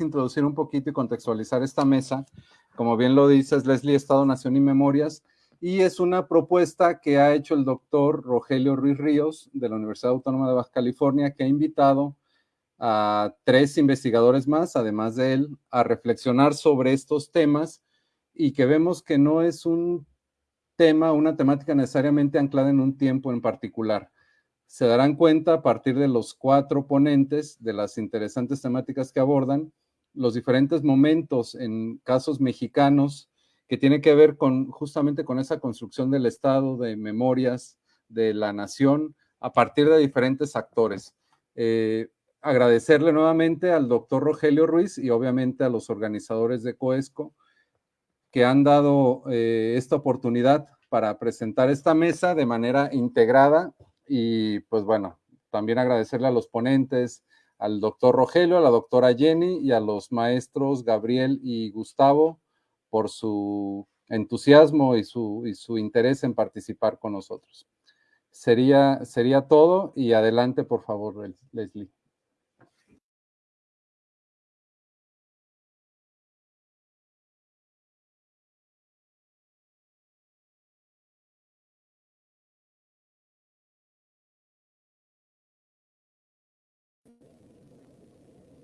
introducir un poquito y contextualizar esta mesa. Como bien lo dices, Leslie, Estado, Nación y Memorias, y es una propuesta que ha hecho el doctor Rogelio Ruiz Ríos de la Universidad Autónoma de Baja California, que ha invitado a tres investigadores más, además de él, a reflexionar sobre estos temas y que vemos que no es un tema, una temática necesariamente anclada en un tiempo en particular. Se darán cuenta a partir de los cuatro ponentes de las interesantes temáticas que abordan, los diferentes momentos en casos mexicanos que tiene que ver con justamente con esa construcción del Estado, de memorias, de la nación, a partir de diferentes actores. Eh, agradecerle nuevamente al doctor Rogelio Ruiz y obviamente a los organizadores de COESCO que han dado eh, esta oportunidad para presentar esta mesa de manera integrada y pues bueno, también agradecerle a los ponentes, al doctor Rogelio, a la doctora Jenny y a los maestros Gabriel y Gustavo por su entusiasmo y su, y su interés en participar con nosotros. Sería, sería todo y adelante, por favor, Leslie.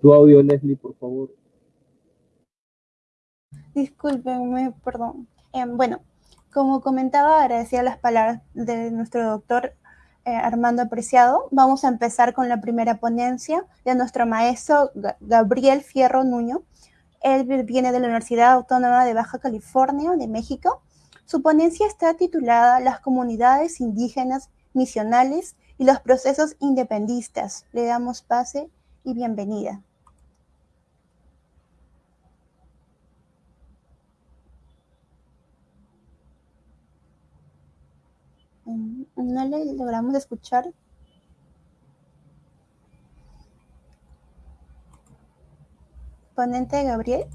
Tu audio, Leslie, por favor. Discúlpenme, perdón. Em, bueno, como comentaba, agradecía las palabras de nuestro doctor eh, Armando Apreciado. Vamos a empezar con la primera ponencia de nuestro maestro Gabriel Fierro Nuño. Él viene de la Universidad Autónoma de Baja California, de México. Su ponencia está titulada Las comunidades indígenas misionales y los procesos independistas. Le damos pase y bienvenida. No le logramos escuchar. Ponente Gabriel.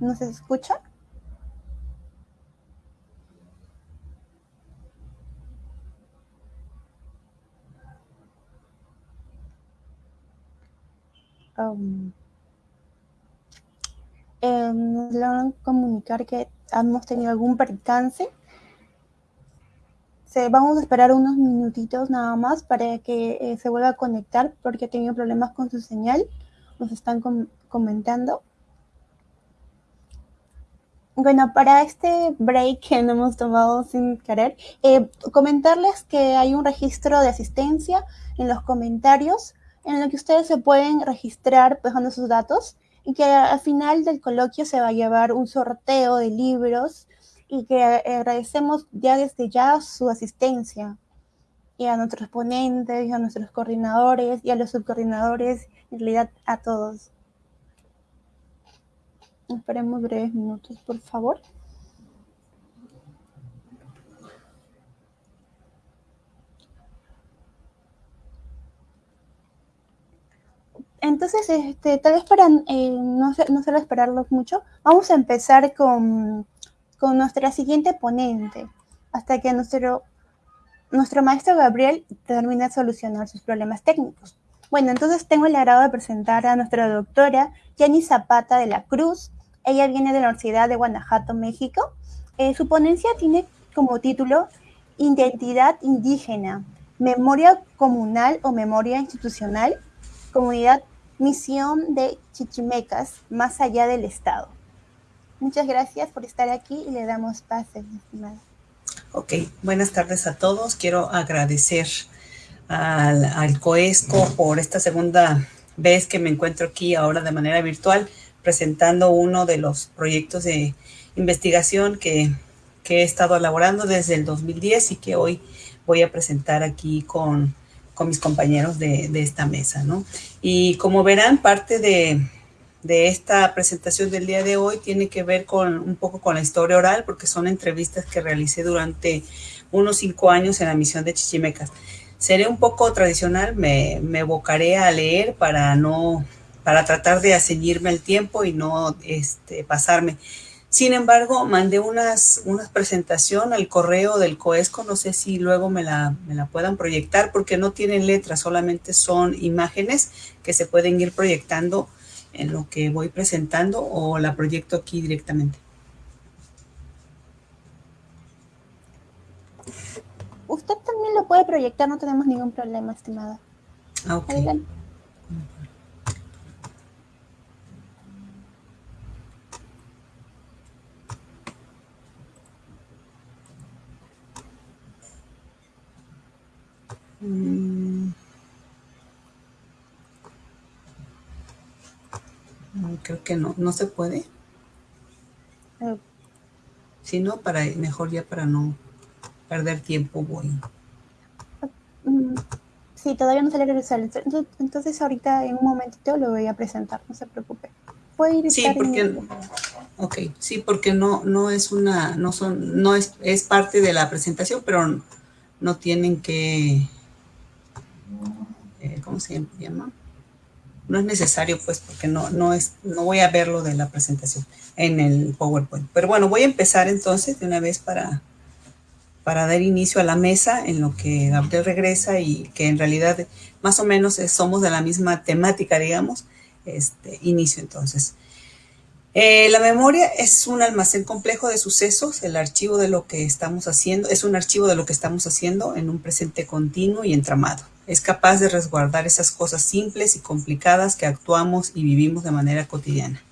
¿No se escucha? Um, eh, nos logran comunicar que hemos tenido algún percance. Se, vamos a esperar unos minutitos nada más para que eh, se vuelva a conectar porque ha tenido problemas con su señal. Nos están comentando. Bueno, para este break que no hemos tomado sin querer, eh, comentarles que hay un registro de asistencia en los comentarios en el que ustedes se pueden registrar dejando sus datos y que al final del coloquio se va a llevar un sorteo de libros y que agradecemos ya desde ya su asistencia y a nuestros ponentes y a nuestros coordinadores y a los subcoordinadores, en realidad a todos. Esperemos breves minutos, por favor. Entonces, este, tal vez para eh, no, no solo esperarlos mucho, vamos a empezar con, con, nuestra siguiente ponente, hasta que nuestro, nuestro maestro Gabriel termine de solucionar sus problemas técnicos. Bueno, entonces tengo el agrado de presentar a nuestra doctora Jenny Zapata de la Cruz. Ella viene de la Universidad de Guanajuato, México. Eh, su ponencia tiene como título Identidad indígena, memoria comunal o memoria institucional comunidad Misión de Chichimecas, más allá del Estado. Muchas gracias por estar aquí y le damos pase, estimada. Ok, buenas tardes a todos. Quiero agradecer al, al, COESCO por esta segunda vez que me encuentro aquí ahora de manera virtual presentando uno de los proyectos de investigación que, que he estado elaborando desde el 2010 y que hoy voy a presentar aquí con con mis compañeros de, esta mesa, ¿no? Y como verán, parte de, esta presentación del día de hoy tiene que ver con un poco con la historia oral, porque son entrevistas que realicé durante unos cinco años en la misión de Chichimecas. Seré un poco tradicional, me, me evocaré a leer para no, para tratar de ceñirme el tiempo y no este, pasarme. Sin embargo, mandé unas, una presentación al correo del COESCO, no sé si luego me la, me la puedan proyectar porque no tienen letras, solamente son imágenes que se pueden ir proyectando en lo que voy presentando o la proyecto aquí directamente. Usted también lo puede proyectar, no tenemos ningún problema, estimada. Ah, ok. Adelante. Mm. Creo que no, no se puede. Eh, Si no, para, mejor ya para no perder tiempo voy. mm, Sí, todavía no sale regresar. Entonces, entonces ahorita en un momentito lo voy a presentar, no se preocupe. Puede ir Sí, en porque, el- ok, sí, porque no, no es una, no son, no es, es parte de la presentación, pero no tienen que, eh, ¿cómo se llama? No es necesario, pues, porque no, no es, no voy a ver lo de la presentación en el PowerPoint. Pero bueno, voy a empezar entonces de una vez para, para dar inicio a la mesa en lo que Gabriel regresa y que en realidad más o menos somos de la misma temática, digamos. Este, inicio entonces. Eh, la memoria es un almacén complejo de sucesos, el archivo de lo que estamos haciendo, es un archivo de lo que estamos haciendo en un presente continuo y entramado. Es capaz de resguardar esas cosas simples y complicadas que actuamos y vivimos de manera cotidiana.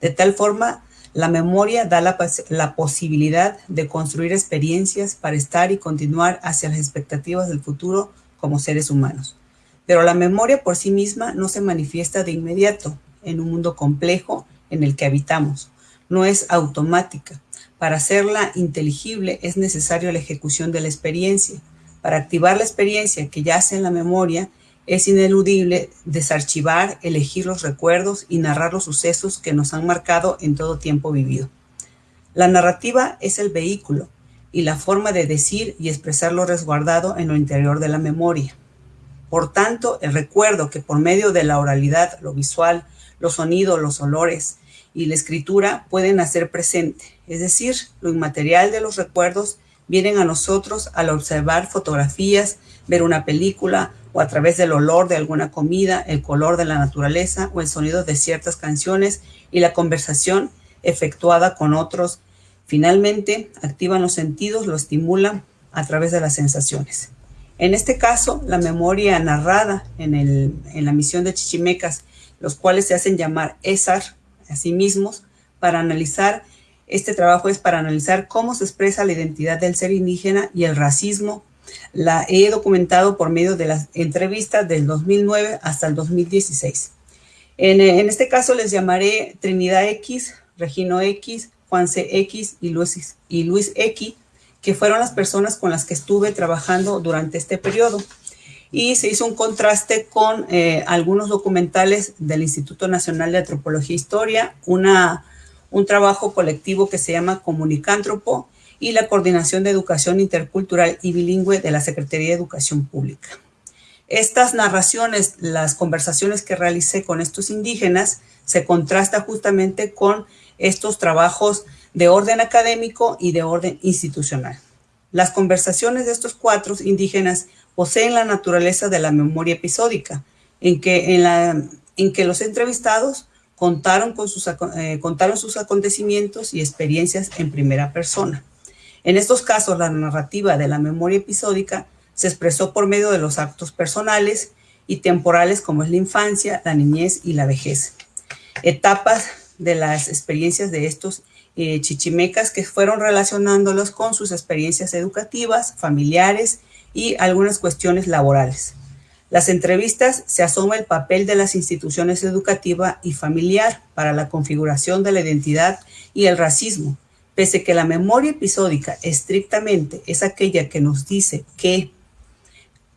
De tal forma, la memoria da la, posibilidad de construir experiencias para estar y continuar hacia las expectativas del futuro como seres humanos. Pero la memoria por sí misma no se manifiesta de inmediato en un mundo complejo en el que habitamos. No es automática. Para hacerla inteligible es necesario la ejecución de la experiencia. Para activar la experiencia que yace en la memoria, es ineludible desarchivar, elegir los recuerdos y narrar los sucesos que nos han marcado en todo tiempo vivido. La narrativa es el vehículo y la forma de decir y expresar lo resguardado en lo interior de la memoria. Por tanto, el recuerdo que por medio de la oralidad, lo visual, los sonidos, los olores y la escritura pueden hacer presente, es decir, lo inmaterial de los recuerdos vienen a nosotros al observar fotografías, ver una película o a través del olor de alguna comida, el color de la naturaleza o el sonido de ciertas canciones y la conversación efectuada con otros. Finalmente, activan los sentidos, lo estimulan a través de las sensaciones. En este caso, la memoria narrada en, el, en la misión de Chichimecas, los cuales se hacen llamar ESAR a sí mismos, para analizar, este trabajo es para analizar cómo se expresa la identidad del ser indígena y el racismo. La he documentado por medio de las entrevistas del 2009 hasta el 2016. En, en este caso les llamaré Trinidad X, Regino X, Juan C. X y Luis, y Luis X, que fueron las personas con las que estuve trabajando durante este periodo. Y se hizo un contraste con eh, algunos documentales del Instituto Nacional de Antropología e Historia, una, un trabajo colectivo que se llama Comunicántropo y la Coordinación de Educación Intercultural y Bilingüe de la Secretaría de Educación Pública. Estas narraciones, las conversaciones que realicé con estos indígenas, se contrasta justamente con estos trabajos de orden académico y de orden institucional. Las conversaciones de estos cuatro indígenas poseen la naturaleza de la memoria episódica, en que, en la, en que los entrevistados contaron, con sus, eh, contaron sus acontecimientos y experiencias en primera persona. En estos casos, la narrativa de la memoria episódica se expresó por medio de los actos personales y temporales como es la infancia, la niñez y la vejez. Etapas de las experiencias de estos eh, chichimecas que fueron relacionándolos con sus experiencias educativas, familiares y algunas cuestiones laborales. Las entrevistas se asoma el papel de las instituciones educativa y familiar para la configuración de la identidad y el racismo, pese que la memoria episódica estrictamente es aquella que nos dice qué,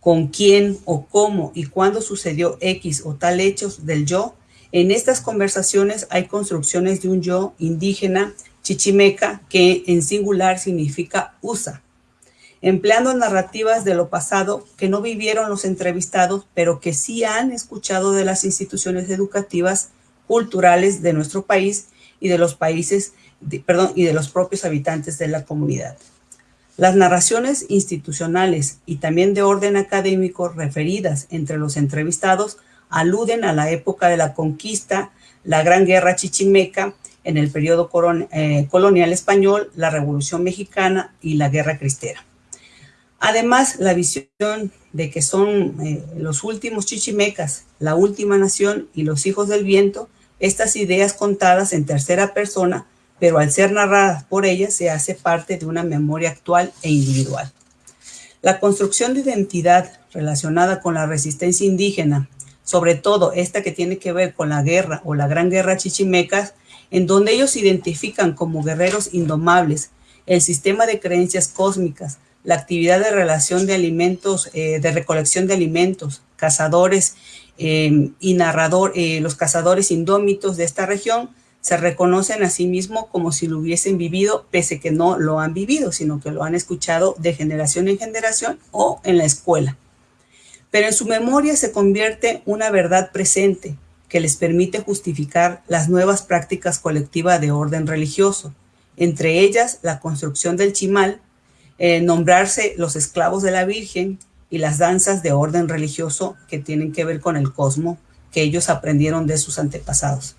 con quién o cómo y cuándo sucedió X o tal hechos del yo, en estas conversaciones hay construcciones de un yo indígena chichimeca que en singular significa USA, empleando narrativas de lo pasado que no vivieron los entrevistados, pero que sí han escuchado de las instituciones educativas culturales de nuestro país y de los países perdón, y de los propios habitantes de la comunidad. Las narraciones institucionales y también de orden académico referidas entre los entrevistados aluden a la época de la conquista, la Gran Guerra Chichimeca, en el periodo eh, colonial español, la Revolución Mexicana y la Guerra Cristera. Además, la visión de que son eh, los últimos chichimecas, la última nación y los hijos del viento, estas ideas contadas en tercera persona pero al ser narradas por ella se hace parte de una memoria actual e individual. La construcción de identidad relacionada con la resistencia indígena, sobre todo esta que tiene que ver con la guerra o la gran guerra chichimecas, en donde ellos se identifican como guerreros indomables, el sistema de creencias cósmicas, la actividad de relación de alimentos, eh, de recolección de alimentos, cazadores eh, y narrador, eh, los cazadores indómitos de esta región, se reconocen a sí mismos como si lo hubiesen vivido, pese que no lo han vivido, sino que lo han escuchado de generación en generación o en la escuela. Pero en su memoria se convierte una verdad presente que les permite justificar las nuevas prácticas colectivas de orden religioso, entre ellas la construcción del chimal, eh, nombrarse los esclavos de la Virgen y las danzas de orden religioso que tienen que ver con el cosmo que ellos aprendieron de sus antepasados.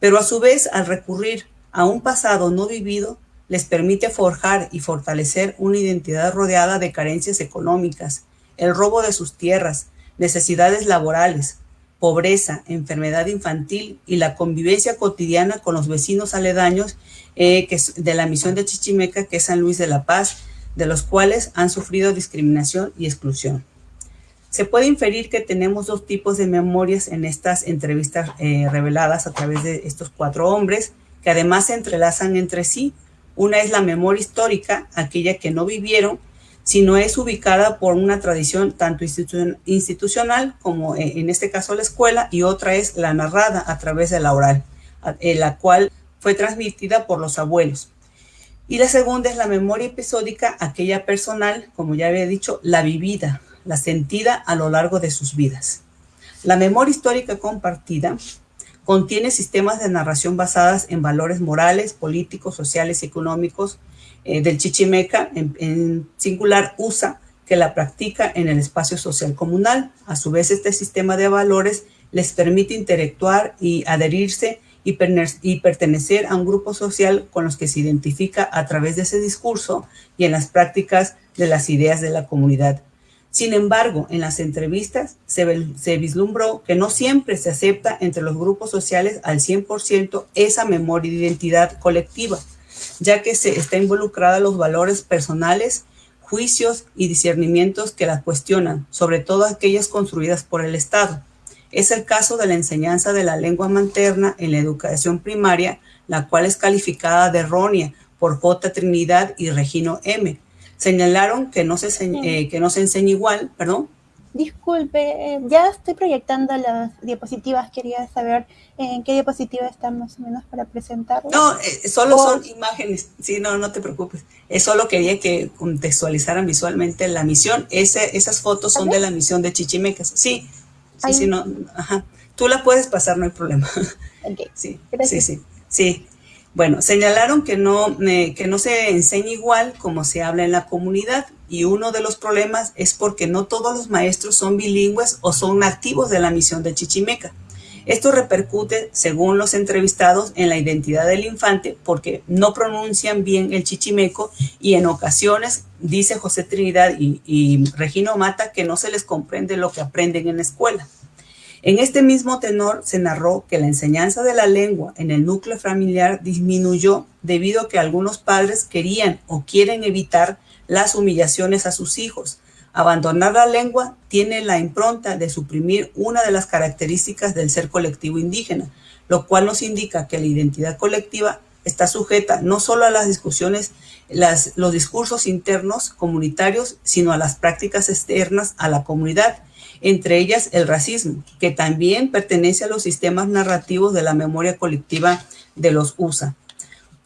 Pero a su vez al recurrir a un pasado no vivido, les permite forjar y fortalecer una identidad rodeada de carencias económicas, el robo de sus tierras, necesidades laborales, pobreza, enfermedad infantil y la convivencia cotidiana con los vecinos aledaños eh, de la misión de Chichimeca, que es San Luis de la Paz, de los cuales han sufrido discriminación y exclusión. Se puede inferir que tenemos dos tipos de memorias en estas entrevistas eh, reveladas a través de estos cuatro hombres, que además se entrelazan entre sí. Una es la memoria histórica, aquella que no vivieron, sino es ubicada por una tradición tanto institucional como eh, en este caso la escuela, y otra es la narrada a través de la oral, la cual fue transmitida por los abuelos. Y la segunda es la memoria episódica, aquella personal, como ya había dicho, la vivida, la sentida a lo largo de sus vidas. La memoria histórica compartida contiene sistemas de narración basadas en valores morales, políticos, sociales y económicos eh, del chichimeca, en, singular USA, que la practica en el espacio social comunal. A su vez, este sistema de valores les permite interactuar y adherirse y, pertenecer a un grupo social con los que se identifica a través de ese discurso y en las prácticas de las ideas de la comunidad sin embargo, en las entrevistas se, vislumbró que no siempre se acepta entre los grupos sociales al 100% esa memoria de identidad colectiva, ya que se está involucrada los valores personales, juicios y discernimientos que la cuestionan, sobre todo aquellas construidas por el Estado. Es el caso de la enseñanza de la lengua materna en la educación primaria, la cual es calificada de errónea por J. Trinidad y Regino M., señalaron que no se, eh, que no se enseña igual, perdón. Disculpe, eh, ya estoy proyectando las diapositivas, quería saber en qué diapositiva están más o menos para presentarlo. No, eh, solo son imágenes, sí, no, no te preocupes. solo quería que contextualizaran visualmente la misión. Ese, esas fotos son de la misión de Chichimecas. Sí, sí, sí, no, ajá. Tú la puedes pasar, no hay problema. Sí, sí, sí, sí. Bueno, señalaron que no, eh, que no se enseña igual como se habla en la comunidad y uno de los problemas es porque no todos los maestros son bilingües o son nativos de la misión de Chichimeca. Esto repercute, según los entrevistados, en la identidad del infante porque no pronuncian bien el chichimeco y en ocasiones, dice José Trinidad y, y Regino Mata, que no se les comprende lo que aprenden en la escuela. En este mismo tenor se narró que la enseñanza de la lengua en el núcleo familiar disminuyó debido a que algunos padres querían o quieren evitar las humillaciones a sus hijos. Abandonar la lengua tiene la impronta de suprimir una de las características del ser colectivo indígena, lo cual nos indica que la identidad colectiva está sujeta no solo a las discusiones, los discursos internos comunitarios, sino a las prácticas externas a la comunidad entre ellas el racismo, que también pertenece a los sistemas narrativos de la memoria colectiva de los USA.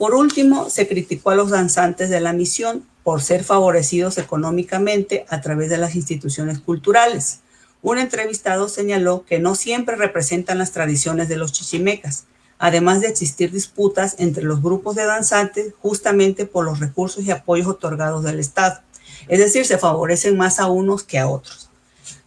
Por último, se criticó a los danzantes de la misión por ser favorecidos económicamente a través de las instituciones culturales. Un entrevistado señaló que no siempre representan las tradiciones de los chichimecas. además de existir disputas entre los grupos de danzantes justamente por los recursos y apoyos otorgados del Estado. Es decir, se favorecen más a unos que a otros.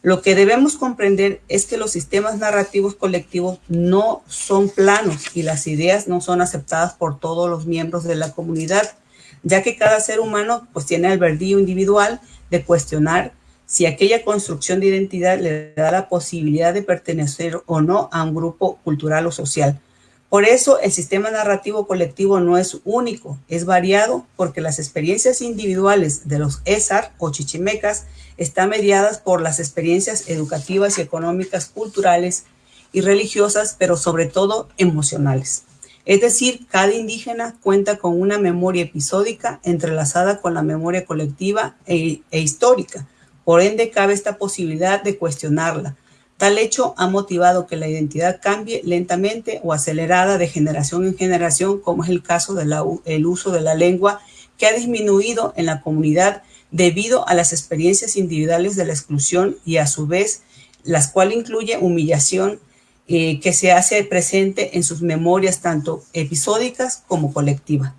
Lo que debemos comprender es que los sistemas narrativos colectivos no son planos y las ideas no son aceptadas por todos los miembros de la comunidad, ya que cada ser humano pues tiene el verdillo individual de cuestionar si aquella construcción de identidad le da la posibilidad de pertenecer o no a un grupo cultural o social. Por eso el sistema narrativo colectivo no es único, es variado porque las experiencias individuales de los ESAR o chichimecas están mediadas por las experiencias educativas y económicas, culturales y religiosas, pero sobre todo emocionales. Es decir, cada indígena cuenta con una memoria episódica entrelazada con la memoria colectiva e, e histórica. Por ende, cabe esta posibilidad de cuestionarla, Tal hecho ha motivado que la identidad cambie lentamente o acelerada de generación en generación, como es el caso del uso de la lengua, que ha disminuido en la comunidad debido a las experiencias individuales de la exclusión y a su vez, las cuales incluye humillación eh, que se hace presente en sus memorias tanto episódicas como colectivas.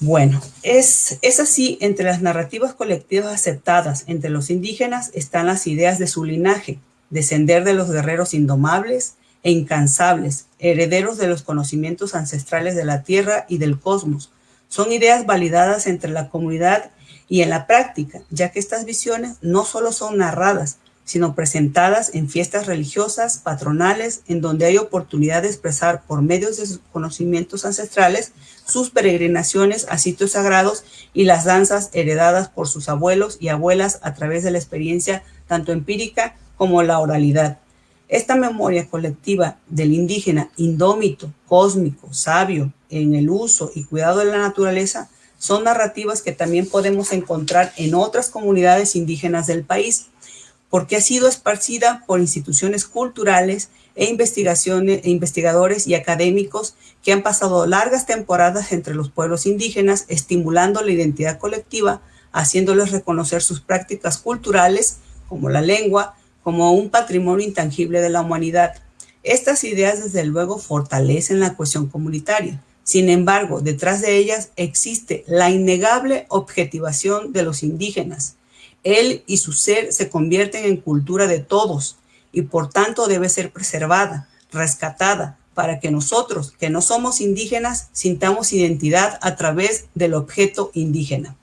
Bueno, es, es así, entre las narrativas colectivas aceptadas entre los indígenas están las ideas de su linaje, descender de los guerreros indomables e incansables, herederos de los conocimientos ancestrales de la Tierra y del cosmos. Son ideas validadas entre la comunidad y en la práctica, ya que estas visiones no solo son narradas, sino presentadas en fiestas religiosas, patronales, en donde hay oportunidad de expresar por medios de sus conocimientos ancestrales sus peregrinaciones a sitios sagrados y las danzas heredadas por sus abuelos y abuelas a través de la experiencia tanto empírica como la oralidad. Esta memoria colectiva del indígena indómito, cósmico, sabio en el uso y cuidado de la naturaleza son narrativas que también podemos encontrar en otras comunidades indígenas del país, porque ha sido esparcida por instituciones culturales e, investigaciones, e investigadores y académicos que han pasado largas temporadas entre los pueblos indígenas, estimulando la identidad colectiva, haciéndoles reconocer sus prácticas culturales, como la lengua, como un patrimonio intangible de la humanidad. Estas ideas, desde luego, fortalecen la cuestión comunitaria. Sin embargo, detrás de ellas existe la innegable objetivación de los indígenas. Él y su ser se convierten en cultura de todos y por tanto debe ser preservada, rescatada, para que nosotros, que no somos indígenas, sintamos identidad a través del objeto indígena.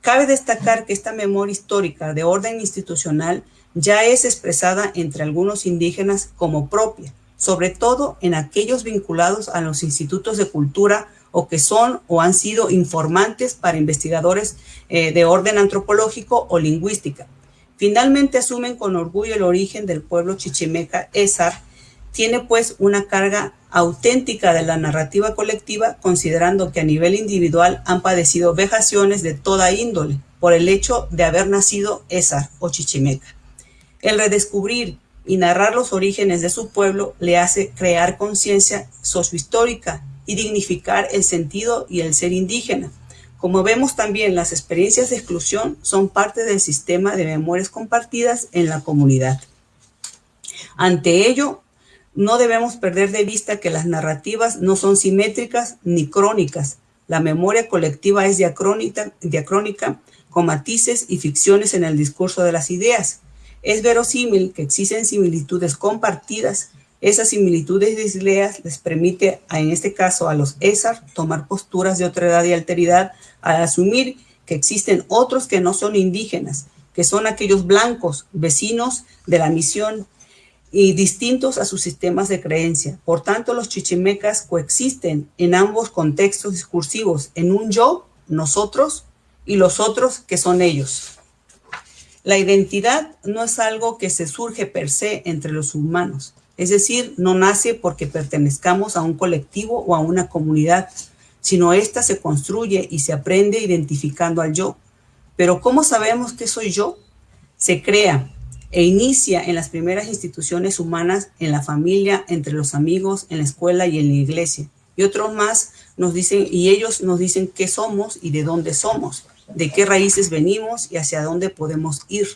Cabe destacar que esta memoria histórica de orden institucional ya es expresada entre algunos indígenas como propia, sobre todo en aquellos vinculados a los institutos de cultura o que son o han sido informantes para investigadores eh, de orden antropológico o lingüística. Finalmente asumen con orgullo el origen del pueblo chichimeca Esar, tiene pues una carga auténtica de la narrativa colectiva, considerando que a nivel individual han padecido vejaciones de toda índole por el hecho de haber nacido Esar o chichimeca. El redescubrir y narrar los orígenes de su pueblo le hace crear conciencia sociohistórica y dignificar el sentido y el ser indígena. Como vemos también, las experiencias de exclusión son parte del sistema de memorias compartidas en la comunidad. Ante ello, no debemos perder de vista que las narrativas no son simétricas ni crónicas. La memoria colectiva es diacrónica, diacrónica con matices y ficciones en el discurso de las ideas. Es verosímil que existen similitudes compartidas. Esas similitudes de ideas les permite, en este caso, a los ESAR tomar posturas de otra edad y alteridad al asumir que existen otros que no son indígenas, que son aquellos blancos, vecinos de la misión y distintos a sus sistemas de creencia. Por tanto, los chichimecas coexisten en ambos contextos discursivos, en un yo, nosotros, y los otros que son ellos. La identidad no es algo que se surge per se entre los humanos, es decir, no nace porque pertenezcamos a un colectivo o a una comunidad, sino esta se construye y se aprende identificando al yo. Pero ¿cómo sabemos que soy yo? Se crea e inicia en las primeras instituciones humanas, en la familia, entre los amigos, en la escuela y en la iglesia. Y otros más nos dicen, y ellos nos dicen qué somos y de dónde somos de qué raíces venimos y hacia dónde podemos ir.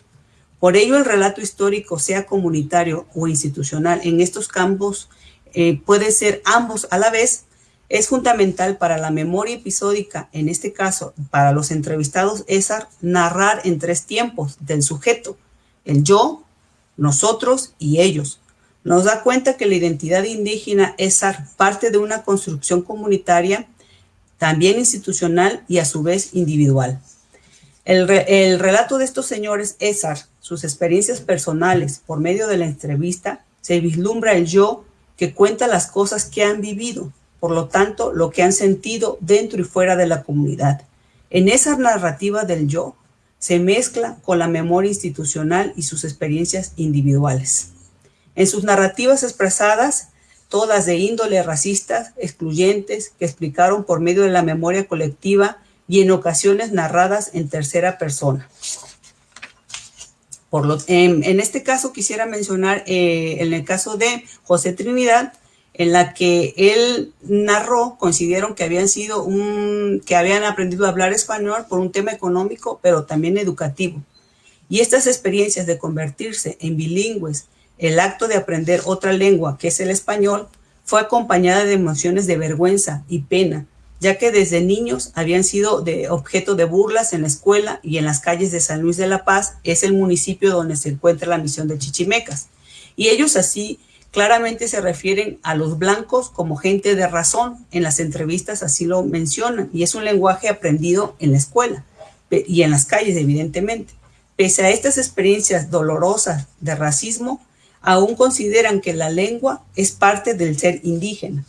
Por ello, el relato histórico, sea comunitario o institucional, en estos campos eh, puede ser ambos a la vez, es fundamental para la memoria episódica, en este caso para los entrevistados ESAR, narrar en tres tiempos del sujeto, el yo, nosotros y ellos. Nos da cuenta que la identidad indígena es parte de una construcción comunitaria, también institucional y a su vez individual. El, el relato de estos señores ESAR, sus experiencias personales por medio de la entrevista, se vislumbra el yo que cuenta las cosas que han vivido, por lo tanto, lo que han sentido dentro y fuera de la comunidad. En esa narrativa del yo se mezcla con la memoria institucional y sus experiencias individuales. En sus narrativas expresadas, todas de índole racistas, excluyentes, que explicaron por medio de la memoria colectiva y en ocasiones narradas en tercera persona. En, este caso quisiera mencionar, eh, en el caso de José Trinidad, en la que él narró, consideraron que habían sido un, que habían aprendido a hablar español por un tema económico, pero también educativo. Y estas experiencias de convertirse en bilingües, el acto de aprender otra lengua, que es el español, fue acompañada de emociones de vergüenza y pena, ya que desde niños habían sido objeto de burlas en la escuela y en las calles de San Luis de la Paz, es el municipio donde se encuentra la misión de Chichimecas. Y ellos así claramente se refieren a los blancos como gente de razón. En las entrevistas así lo mencionan y es un lenguaje aprendido en la escuela y en las calles, evidentemente. Pese a estas experiencias dolorosas de racismo, aún consideran que la lengua es parte del ser indígena.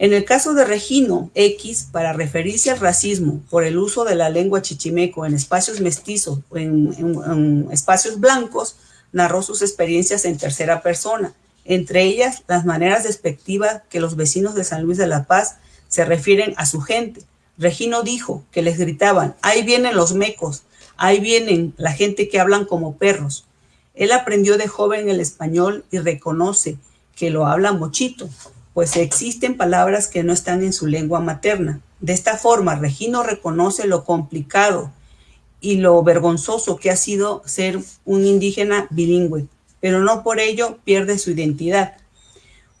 En el caso de Regino X, para referirse al racismo por el uso de la lengua chichimeco en espacios mestizos o en, en, espacios blancos, narró sus experiencias en tercera persona, entre ellas las maneras despectivas que los vecinos de San Luis de la Paz se refieren a su gente. Regino dijo que les gritaban, ahí vienen los mecos, ahí vienen la gente que hablan como perros. Él aprendió de joven el español y reconoce que lo habla mochito, pues existen palabras que no están en su lengua materna. De esta forma, Regino reconoce lo complicado y lo vergonzoso que ha sido ser un indígena bilingüe pero no por ello pierde su identidad.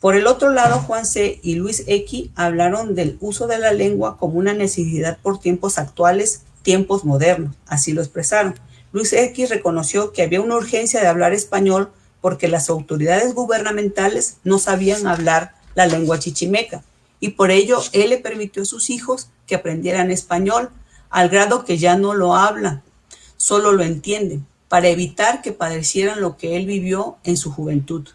Por el otro lado, Juan C. y Luis X hablaron del uso de la lengua como una necesidad por tiempos actuales, tiempos modernos, así lo expresaron. Luis X reconoció que había una urgencia de hablar español porque las autoridades gubernamentales no sabían hablar la lengua chichimeca y por ello él le permitió a sus hijos que aprendieran español al grado que ya no lo hablan, solo lo entienden para evitar que padecieran lo que él vivió en su juventud.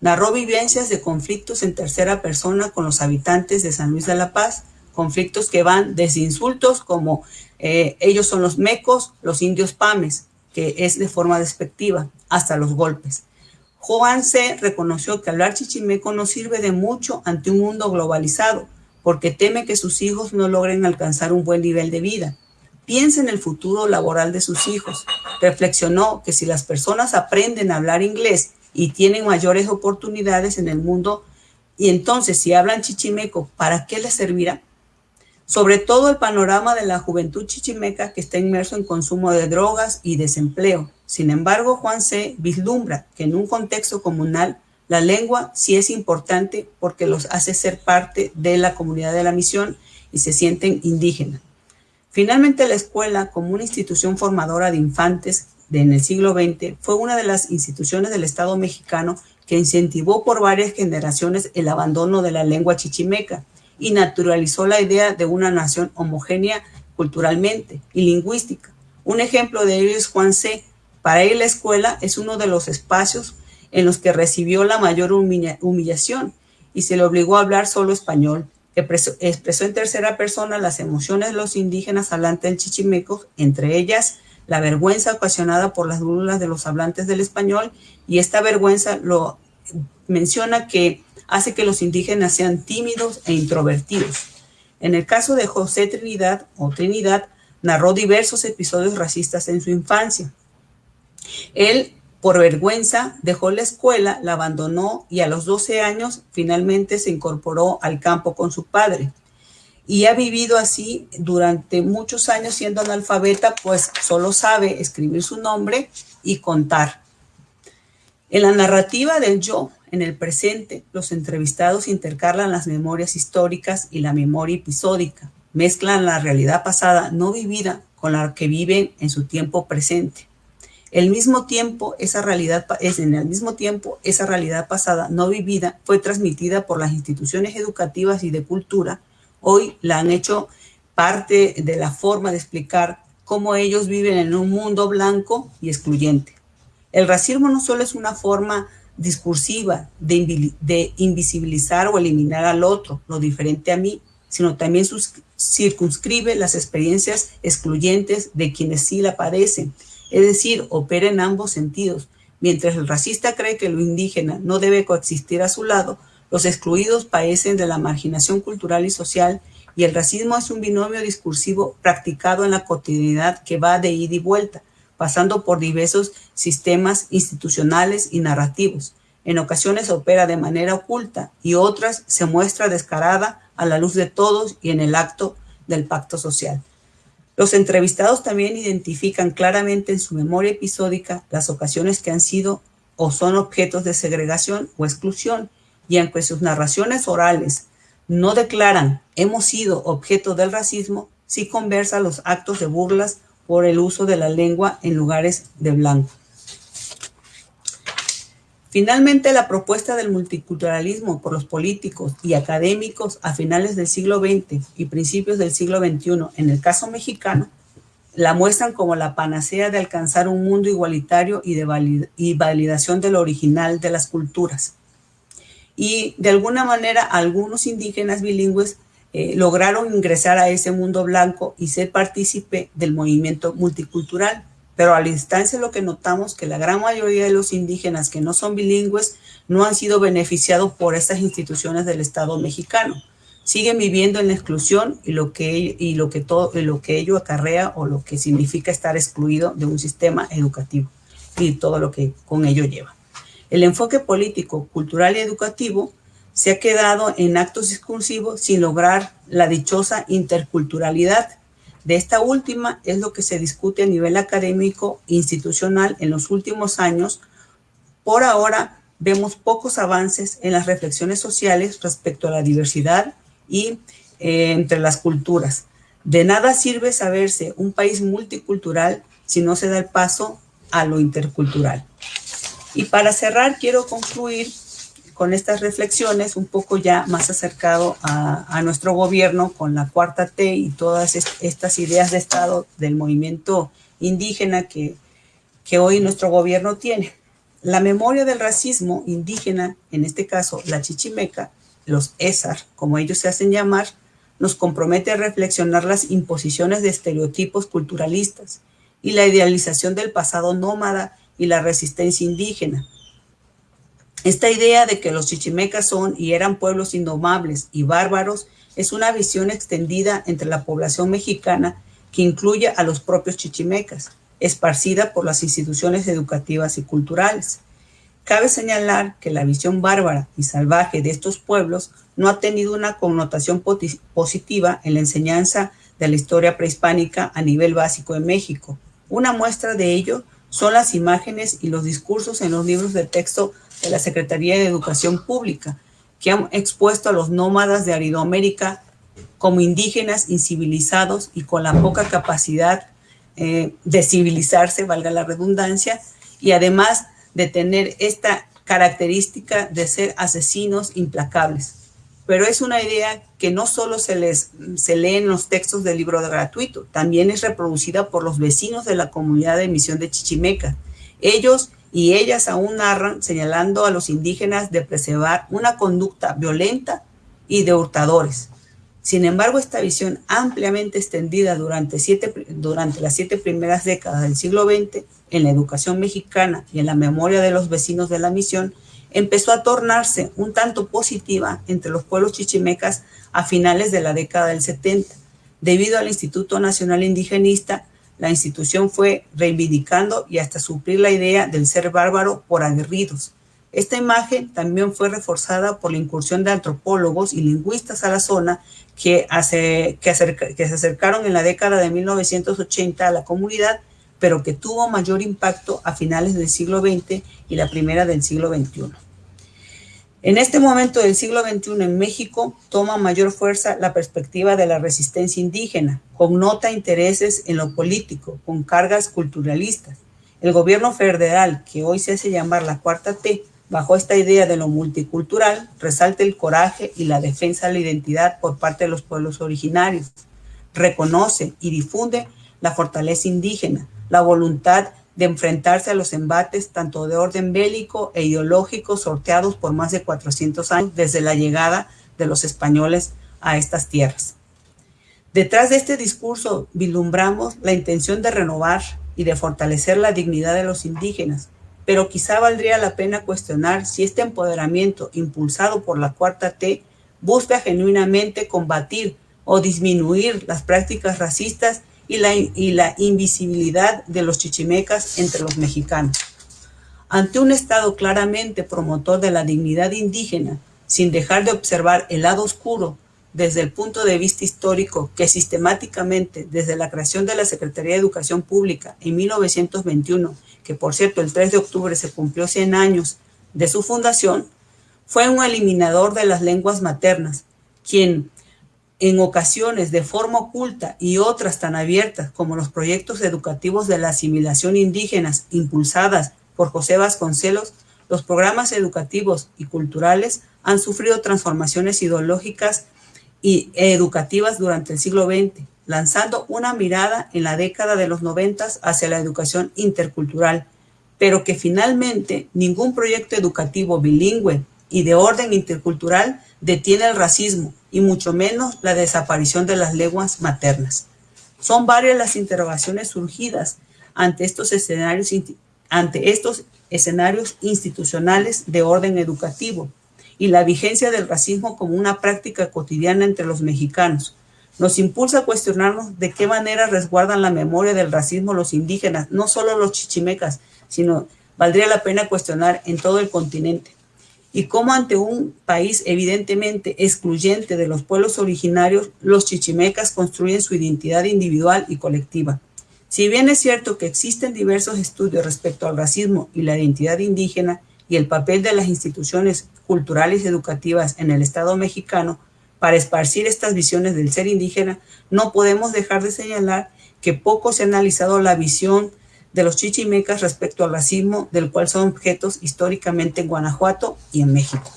Narró vivencias de conflictos en tercera persona con los habitantes de San Luis de la Paz, conflictos que van desde insultos como eh, ellos son los mecos, los indios pames, que es de forma despectiva, hasta los golpes. Juan C. reconoció que hablar chichimeco no sirve de mucho ante un mundo globalizado, porque teme que sus hijos no logren alcanzar un buen nivel de vida piensa en el futuro laboral de sus hijos. Reflexionó que si las personas aprenden a hablar inglés y tienen mayores oportunidades en el mundo, y entonces si hablan chichimeco, ¿para qué les servirá? Sobre todo el panorama de la juventud chichimeca que está inmerso en consumo de drogas y desempleo. Sin embargo, Juan C. vislumbra que en un contexto comunal la lengua sí es importante porque los hace ser parte de la comunidad de la misión y se sienten indígenas. Finalmente, la escuela, como una institución formadora de infantes en el siglo XX, fue una de las instituciones del Estado mexicano que incentivó por varias generaciones el abandono de la lengua chichimeca y naturalizó la idea de una nación homogénea culturalmente y lingüística. Un ejemplo de ello es Juan C. Para él la escuela es uno de los espacios en los que recibió la mayor humillación y se le obligó a hablar solo español, expresó, en tercera persona las emociones de los indígenas hablantes del chichimeco, entre ellas la vergüenza ocasionada por las burlas de los hablantes del español, y esta vergüenza lo menciona que hace que los indígenas sean tímidos e introvertidos. En el caso de José Trinidad o Trinidad, narró diversos episodios racistas en su infancia. Él por vergüenza, dejó la escuela, la abandonó y a los 12 años finalmente se incorporó al campo con su padre. Y ha vivido así durante muchos años siendo analfabeta, pues solo sabe escribir su nombre y contar. En la narrativa del yo, en el presente, los entrevistados intercalan las memorias históricas y la memoria episódica, mezclan la realidad pasada no vivida con la que viven en su tiempo presente. El mismo tiempo, esa realidad, es en el mismo tiempo, esa realidad pasada no vivida fue transmitida por las instituciones educativas y de cultura. Hoy la han hecho parte de la forma de explicar cómo ellos viven en un mundo blanco y excluyente. El racismo no solo es una forma discursiva de, invisibilizar o eliminar al otro, lo diferente a mí, sino también circunscribe las experiencias excluyentes de quienes sí la padecen, es decir, opera en ambos sentidos. Mientras el racista cree que lo indígena no debe coexistir a su lado, los excluidos padecen de la marginación cultural y social y el racismo es un binomio discursivo practicado en la cotidianidad que va de ida y vuelta, pasando por diversos sistemas institucionales y narrativos. En ocasiones opera de manera oculta y otras se muestra descarada a la luz de todos y en el acto del pacto social. Los entrevistados también identifican claramente en su memoria episódica las ocasiones que han sido o son objetos de segregación o exclusión, y aunque sus narraciones orales no declaran hemos sido objeto del racismo, sí conversa los actos de burlas por el uso de la lengua en lugares de blanco. Finalmente, la propuesta del multiculturalismo por los políticos y académicos a finales del siglo XX y principios del siglo XXI, en el caso mexicano, la muestran como la panacea de alcanzar un mundo igualitario y de y validación de lo original de las culturas. Y de alguna manera, algunos indígenas bilingües eh, lograron ingresar a ese mundo blanco y ser partícipe del movimiento multicultural. Pero a la distancia lo que notamos que la gran mayoría de los indígenas que no son bilingües no han sido beneficiados por estas instituciones del Estado mexicano. Siguen viviendo en la exclusión y lo que, y lo que, todo, lo que ello acarrea o lo que significa estar excluido de un sistema educativo y todo lo que con ello lleva. El enfoque político, cultural y educativo se ha quedado en actos discursivos sin lograr la dichosa interculturalidad. De esta última es lo que se discute a nivel académico e institucional en los últimos años. Por ahora vemos pocos avances en las reflexiones sociales respecto a la diversidad y eh, entre las culturas. De nada sirve saberse un país multicultural si no se da el paso a lo intercultural. Y para cerrar, quiero concluir con estas reflexiones un poco ya más acercado a, nuestro gobierno con la cuarta T y todas estas ideas de Estado del movimiento indígena que, que hoy nuestro gobierno tiene. La memoria del racismo indígena, en este caso la chichimeca, los ESAR, como ellos se hacen llamar, nos compromete a reflexionar las imposiciones de estereotipos culturalistas y la idealización del pasado nómada y la resistencia indígena, esta idea de que los chichimecas son y eran pueblos indomables y bárbaros es una visión extendida entre la población mexicana que incluye a los propios chichimecas, esparcida por las instituciones educativas y culturales. Cabe señalar que la visión bárbara y salvaje de estos pueblos no ha tenido una connotación positiva en la enseñanza de la historia prehispánica a nivel básico en México. Una muestra de ello son las imágenes y los discursos en los libros de texto de la Secretaría de Educación Pública, que han expuesto a los nómadas de Aridoamérica como indígenas incivilizados y con la poca capacidad eh, de civilizarse, valga la redundancia, y además de tener esta característica de ser asesinos implacables. Pero es una idea que no solo se, les, se lee en los textos del libro de gratuito, también es reproducida por los vecinos de la comunidad de misión de Chichimeca. Ellos y ellas aún narran señalando a los indígenas de preservar una conducta violenta y de hurtadores. Sin embargo, esta visión ampliamente extendida durante, durante las siete primeras décadas del siglo XX en la educación mexicana y en la memoria de los vecinos de la misión empezó a tornarse un tanto positiva entre los pueblos chichimecas a finales de la década del 70, debido al Instituto Nacional Indigenista la institución fue reivindicando y hasta suplir la idea del ser bárbaro por aguerridos. Esta imagen también fue reforzada por la incursión de antropólogos y lingüistas a la zona que, hace, que, se acercaron en la década de 1980 a la comunidad, pero que tuvo mayor impacto a finales del siglo XX y la primera del siglo XXI. En este momento del siglo XXI en México toma mayor fuerza la perspectiva de la resistencia indígena, connota intereses en lo político, con cargas culturalistas. El gobierno federal, que hoy se hace llamar la Cuarta T, bajo esta idea de lo multicultural, resalta el coraje y la defensa de la identidad por parte de los pueblos originarios, reconoce y difunde la fortaleza indígena, la voluntad de enfrentarse a los embates tanto de orden bélico e ideológico sorteados por más de 400 años desde la llegada de los españoles a estas tierras. Detrás de este discurso vislumbramos la intención de renovar y de fortalecer la dignidad de los indígenas, pero quizá valdría la pena cuestionar si este empoderamiento impulsado por la Cuarta T busca genuinamente combatir o disminuir las prácticas racistas y la, y la invisibilidad de los chichimecas entre los mexicanos. Ante un Estado claramente promotor de la dignidad indígena, sin dejar de observar el lado oscuro desde el punto de vista histórico que sistemáticamente desde la creación de la Secretaría de Educación Pública en 1921, que por cierto el 3 de octubre se cumplió 100 años de su fundación, fue un eliminador de las lenguas maternas, quien en ocasiones de forma oculta y otras tan abiertas como los proyectos educativos de la asimilación indígenas impulsadas por José Vasconcelos, los programas educativos y culturales han sufrido transformaciones ideológicas y educativas durante el siglo XX, lanzando una mirada en la década de los noventas hacia la educación intercultural, pero que finalmente ningún proyecto educativo bilingüe y de orden intercultural detiene el racismo y mucho menos la desaparición de las lenguas maternas. Son varias las interrogaciones surgidas ante estos escenarios, ante estos escenarios institucionales de orden educativo y la vigencia del racismo como una práctica cotidiana entre los mexicanos. Nos impulsa a cuestionarnos de qué manera resguardan la memoria del racismo los indígenas, no solo los chichimecas, sino valdría la pena cuestionar en todo el continente y cómo ante un país evidentemente excluyente de los pueblos originarios, los chichimecas construyen su identidad individual y colectiva. Si bien es cierto que existen diversos estudios respecto al racismo y la identidad indígena y el papel de las instituciones culturales y educativas en el Estado mexicano para esparcir estas visiones del ser indígena, no podemos dejar de señalar que poco se ha analizado la visión de los chichimecas respecto al racismo del cual son objetos históricamente en Guanajuato y en México.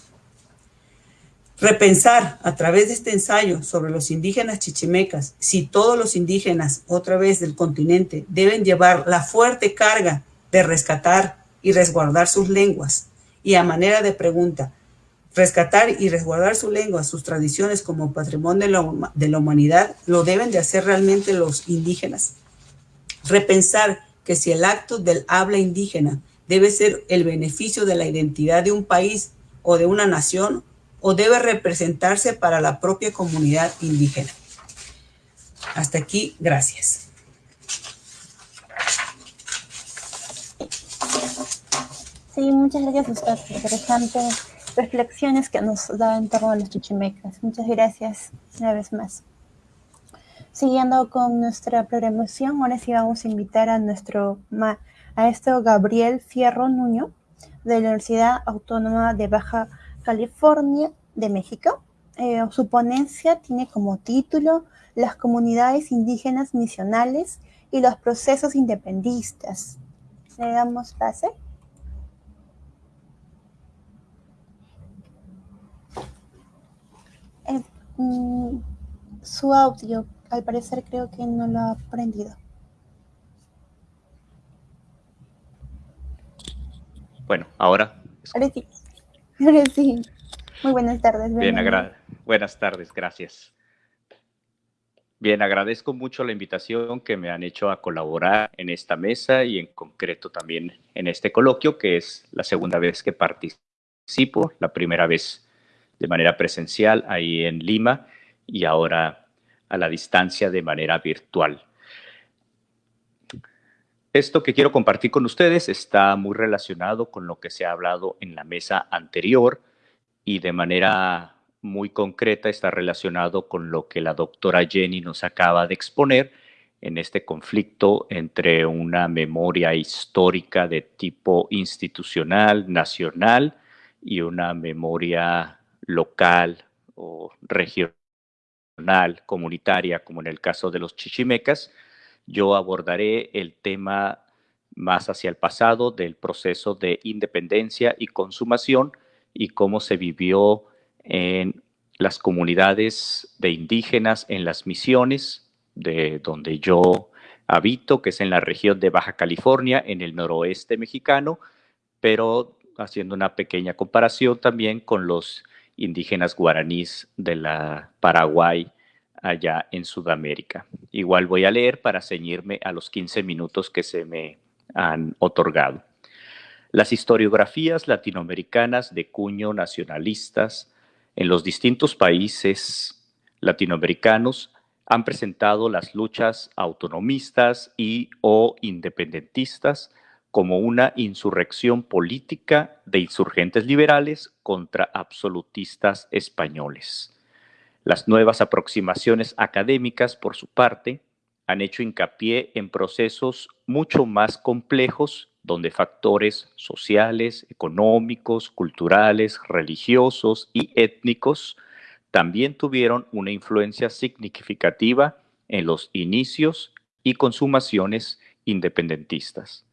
Repensar a través de este ensayo sobre los indígenas chichimecas si todos los indígenas, otra vez del continente, deben llevar la fuerte carga de rescatar y resguardar sus lenguas. Y a manera de pregunta, rescatar y resguardar su lengua, sus tradiciones como patrimonio de la, humanidad, ¿lo deben de hacer realmente los indígenas? Repensar que si el acto del habla indígena debe ser el beneficio de la identidad de un país o de una nación o debe representarse para la propia comunidad indígena. Hasta aquí, gracias. Sí, muchas gracias a usted. Interesantes reflexiones que nos da en torno a los chichimecas. Muchas gracias una vez más. Siguiendo con nuestra programación, ahora sí vamos a invitar a nuestro maestro Gabriel Fierro Nuño de la Universidad Autónoma de Baja California de México. Eh, su ponencia tiene como título Las comunidades indígenas misionales y los procesos independistas. Le damos pase. Eh, mm, su audio al parecer creo que no lo ha aprendido. Bueno, ahora. Ahora sí. Ahora sí. Muy buenas tardes. Bien, buenas tardes, gracias. Bien, agradezco mucho la invitación que me han hecho a colaborar en esta mesa y en concreto también en este coloquio, que es la segunda vez que participo, la primera vez de manera presencial ahí en Lima y ahora a la distancia de manera virtual. Esto que quiero compartir con ustedes está muy relacionado con lo que se ha hablado en la mesa anterior y de manera muy concreta está relacionado con lo que la doctora Jenny nos acaba de exponer en este conflicto entre una memoria histórica de tipo institucional, nacional y una memoria local o regional, comunitaria, como en el caso de los chichimecas, yo abordaré el tema más hacia el pasado del proceso de independencia y consumación y cómo se vivió en las comunidades de indígenas en las misiones de donde yo habito, que es en la región de Baja California, en el noroeste mexicano, pero haciendo una pequeña comparación también con los indígenas guaraníes de la Paraguay allá en Sudamérica. Igual voy a leer para ceñirme a los 15 minutos que se me han otorgado. Las historiografías latinoamericanas de cuño nacionalistas en los distintos países latinoamericanos han presentado las luchas autonomistas y o independentistas como una insurrección política de insurgentes liberales contra absolutistas españoles. Las nuevas aproximaciones académicas, por su parte, han hecho hincapié en procesos mucho más complejos donde factores sociales, económicos, culturales, religiosos y étnicos también tuvieron una influencia significativa en los inicios y consumaciones independentistas.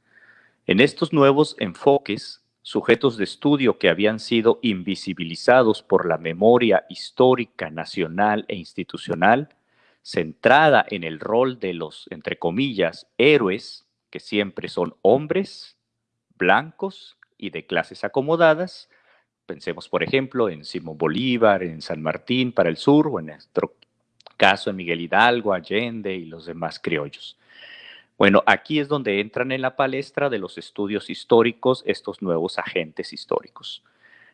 En estos nuevos enfoques, sujetos de estudio que habían sido invisibilizados por la memoria histórica nacional e institucional, centrada en el rol de los, entre comillas, héroes, que siempre son hombres, blancos y de clases acomodadas. Pensemos, por ejemplo, en Simón Bolívar, en San Martín para el sur, o en nuestro caso en Miguel Hidalgo, Allende y los demás criollos. Bueno, aquí es donde entran en la palestra de los estudios históricos estos nuevos agentes históricos.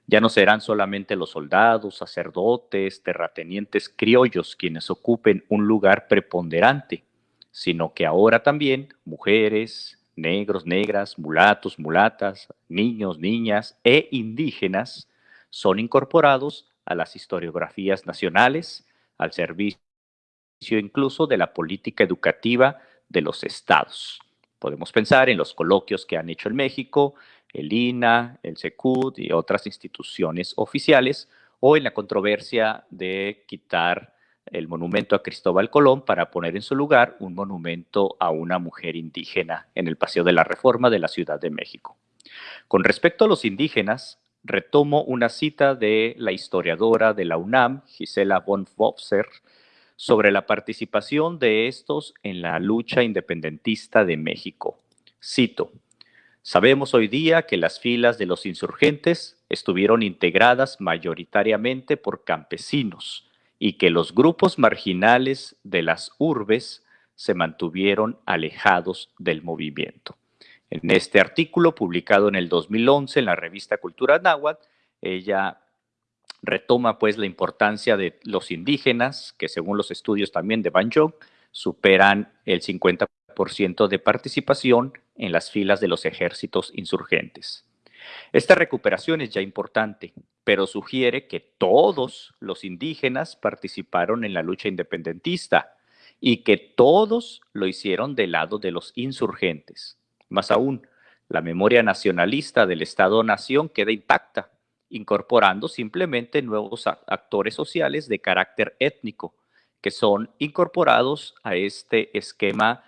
Ya no serán solamente los soldados, sacerdotes, terratenientes criollos quienes ocupen un lugar preponderante, sino que ahora también mujeres, negros, negras, mulatos, mulatas, niños, niñas e indígenas son incorporados a las historiografías nacionales, al servicio incluso de la política educativa de los estados. Podemos pensar en los coloquios que han hecho en México, el INA, el SECUD y otras instituciones oficiales, o en la controversia de quitar el monumento a Cristóbal Colón para poner en su lugar un monumento a una mujer indígena en el Paseo de la Reforma de la Ciudad de México. Con respecto a los indígenas, retomo una cita de la historiadora de la UNAM, Gisela von Wopser, sobre la participación de estos en la lucha independentista de México. Cito, Sabemos hoy día que las filas de los insurgentes estuvieron integradas mayoritariamente por campesinos y que los grupos marginales de las urbes se mantuvieron alejados del movimiento. En este artículo, publicado en el 2011 en la revista Cultura Náhuatl, ella retoma pues la importancia de los indígenas, que según los estudios también de Van Jong, superan el 50% de participación en las filas de los ejércitos insurgentes. Esta recuperación es ya importante, pero sugiere que todos los indígenas participaron en la lucha independentista y que todos lo hicieron del lado de los insurgentes. Más aún, la memoria nacionalista del Estado-Nación queda intacta incorporando simplemente nuevos actores sociales de carácter étnico que son incorporados a este esquema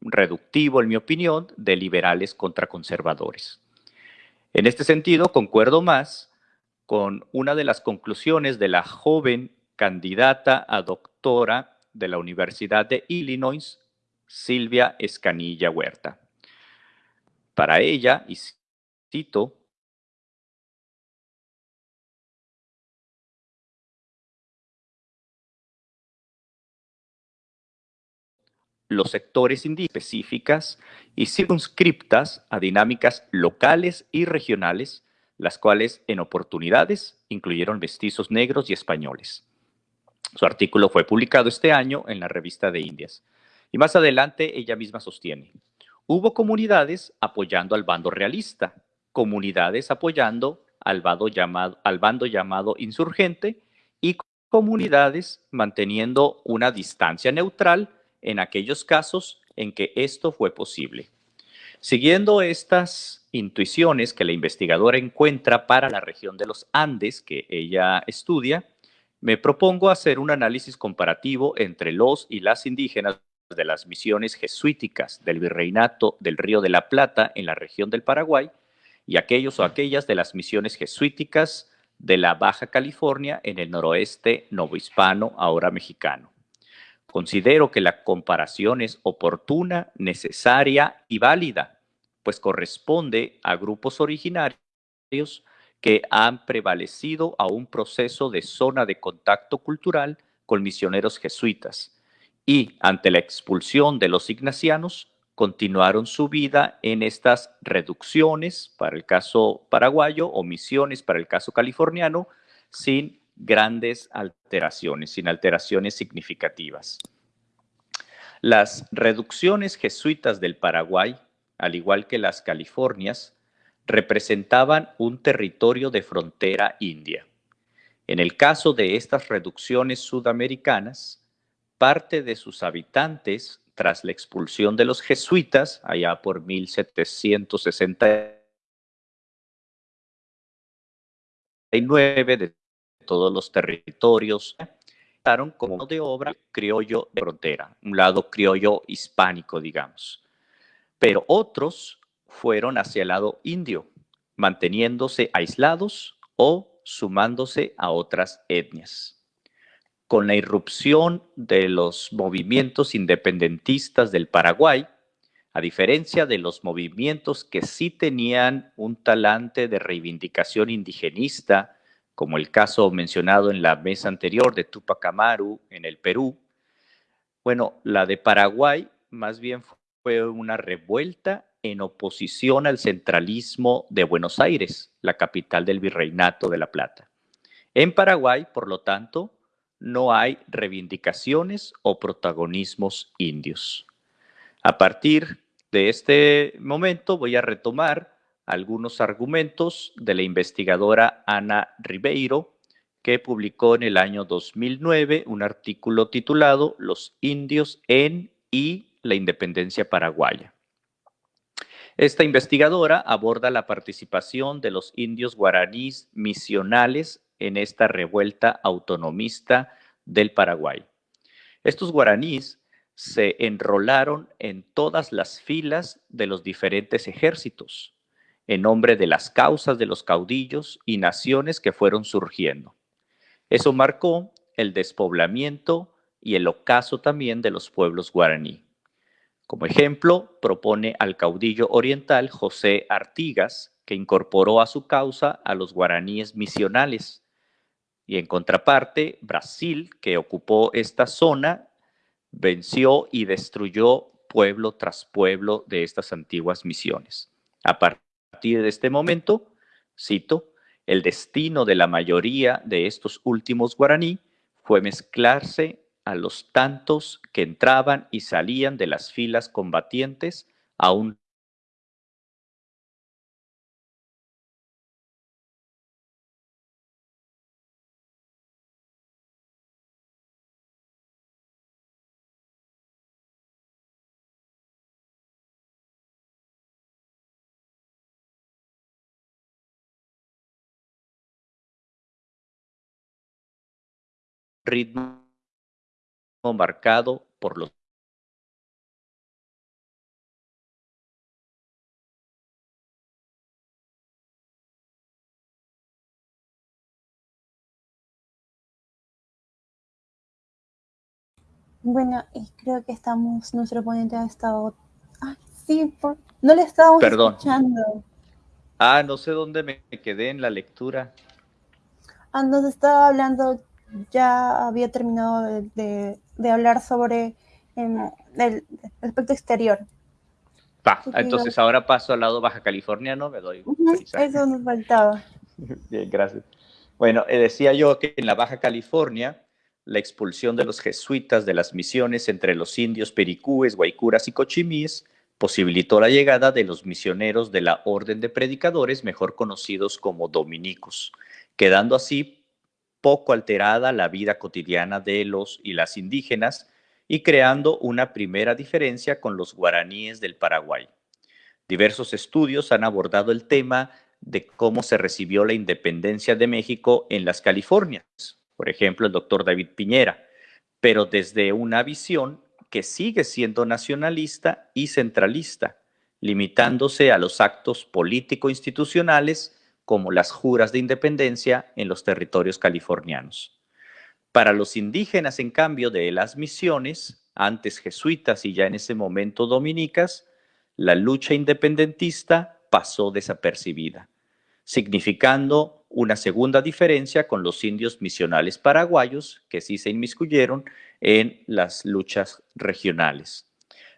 reductivo, en mi opinión, de liberales contra conservadores. En este sentido, concuerdo más con una de las conclusiones de la joven candidata a doctora de la Universidad de Illinois, Silvia Escanilla Huerta. Para ella, y cito, los sectores específicas y circunscriptas a dinámicas locales y regionales, las cuales en oportunidades incluyeron mestizos negros y españoles. Su artículo fue publicado este año en la revista de Indias. Y más adelante ella misma sostiene, hubo comunidades apoyando al bando realista, comunidades apoyando al bando llamado insurgente y comunidades manteniendo una distancia neutral en aquellos casos en que esto fue posible. Siguiendo estas intuiciones que la investigadora encuentra para la región de los Andes que ella estudia, me propongo hacer un análisis comparativo entre los y las indígenas de las misiones jesuíticas del Virreinato del Río de la Plata en la región del Paraguay y aquellos o aquellas de las misiones jesuíticas de la Baja California en el noroeste novohispano, ahora mexicano. Considero que la comparación es oportuna, necesaria y válida, pues corresponde a grupos originarios que han prevalecido a un proceso de zona de contacto cultural con misioneros jesuitas y ante la expulsión de los ignacianos continuaron su vida en estas reducciones para el caso paraguayo o misiones para el caso californiano sin grandes alteraciones, sin alteraciones significativas. Las reducciones jesuitas del Paraguay, al igual que las Californias, representaban un territorio de frontera india. En el caso de estas reducciones sudamericanas, parte de sus habitantes, tras la expulsión de los jesuitas, allá por 1769, de todos los territorios, como de obra criollo de frontera, un lado criollo hispánico, digamos. Pero otros fueron hacia el lado indio, manteniéndose aislados o sumándose a otras etnias con la irrupción de los movimientos independentistas del Paraguay, a diferencia de los movimientos que sí tenían un talante de reivindicación indigenista, como el caso mencionado en la mesa anterior de Tupac Amaru en el Perú, bueno, la de Paraguay más bien fue una revuelta en oposición al centralismo de Buenos Aires, la capital del Virreinato de la Plata. En Paraguay, por lo tanto, no hay reivindicaciones o protagonismos indios. A partir de este momento voy a retomar algunos argumentos de la investigadora Ana Ribeiro, que publicó en el año 2009 un artículo titulado Los indios en y la independencia paraguaya. Esta investigadora aborda la participación de los indios guaraníes misionales en esta revuelta autonomista del Paraguay. Estos guaraníes se enrolaron en todas las filas de los diferentes ejércitos, en nombre de las causas de los caudillos y naciones que fueron surgiendo. Eso marcó el despoblamiento y el ocaso también de los pueblos guaraní. Como ejemplo, propone al caudillo oriental José Artigas, que incorporó a su causa a los guaraníes misionales, y en contraparte, Brasil, que ocupó esta zona, venció y destruyó pueblo tras pueblo de estas antiguas misiones. A partir de este momento, cito, el destino de la mayoría de estos últimos guaraní fue mezclarse a los tantos que entraban y salían de las filas combatientes a ritmo marcado por los Bueno, y creo que estamos, nuestro ponente ha estado... Ah, sí, no le estábamos Perdón. escuchando. Ah, no sé dónde me quedé en la lectura. Ah, nos estaba hablando ya había terminado de, hablar sobre em, el aspecto exterior. Entonces ahora paso al lado baja californiano, me doy. eso nos faltaba. Bien, gracias. Bueno, eh, decía yo que en la Baja California, la expulsión de los jesuitas de las misiones entre los indios pericúes, guaycuras y cochimíes posibilitó la llegada de los misioneros de la Orden de Predicadores, mejor conocidos como dominicos, quedando así poco alterada la vida cotidiana de los y las indígenas y creando una primera diferencia con los guaraníes del Paraguay. Diversos estudios han abordado el tema de cómo se recibió la independencia de México en las Californias, por ejemplo, el doctor David Piñera, pero desde una visión que sigue siendo nacionalista y centralista, limitándose a los actos político-institucionales como las juras de independencia en los territorios californianos. Para los indígenas, en cambio, de las misiones, antes jesuitas y ya en ese momento dominicas, la lucha independentista pasó desapercibida, significando una segunda diferencia con los indios misionales paraguayos que sí se inmiscuyeron en las luchas regionales.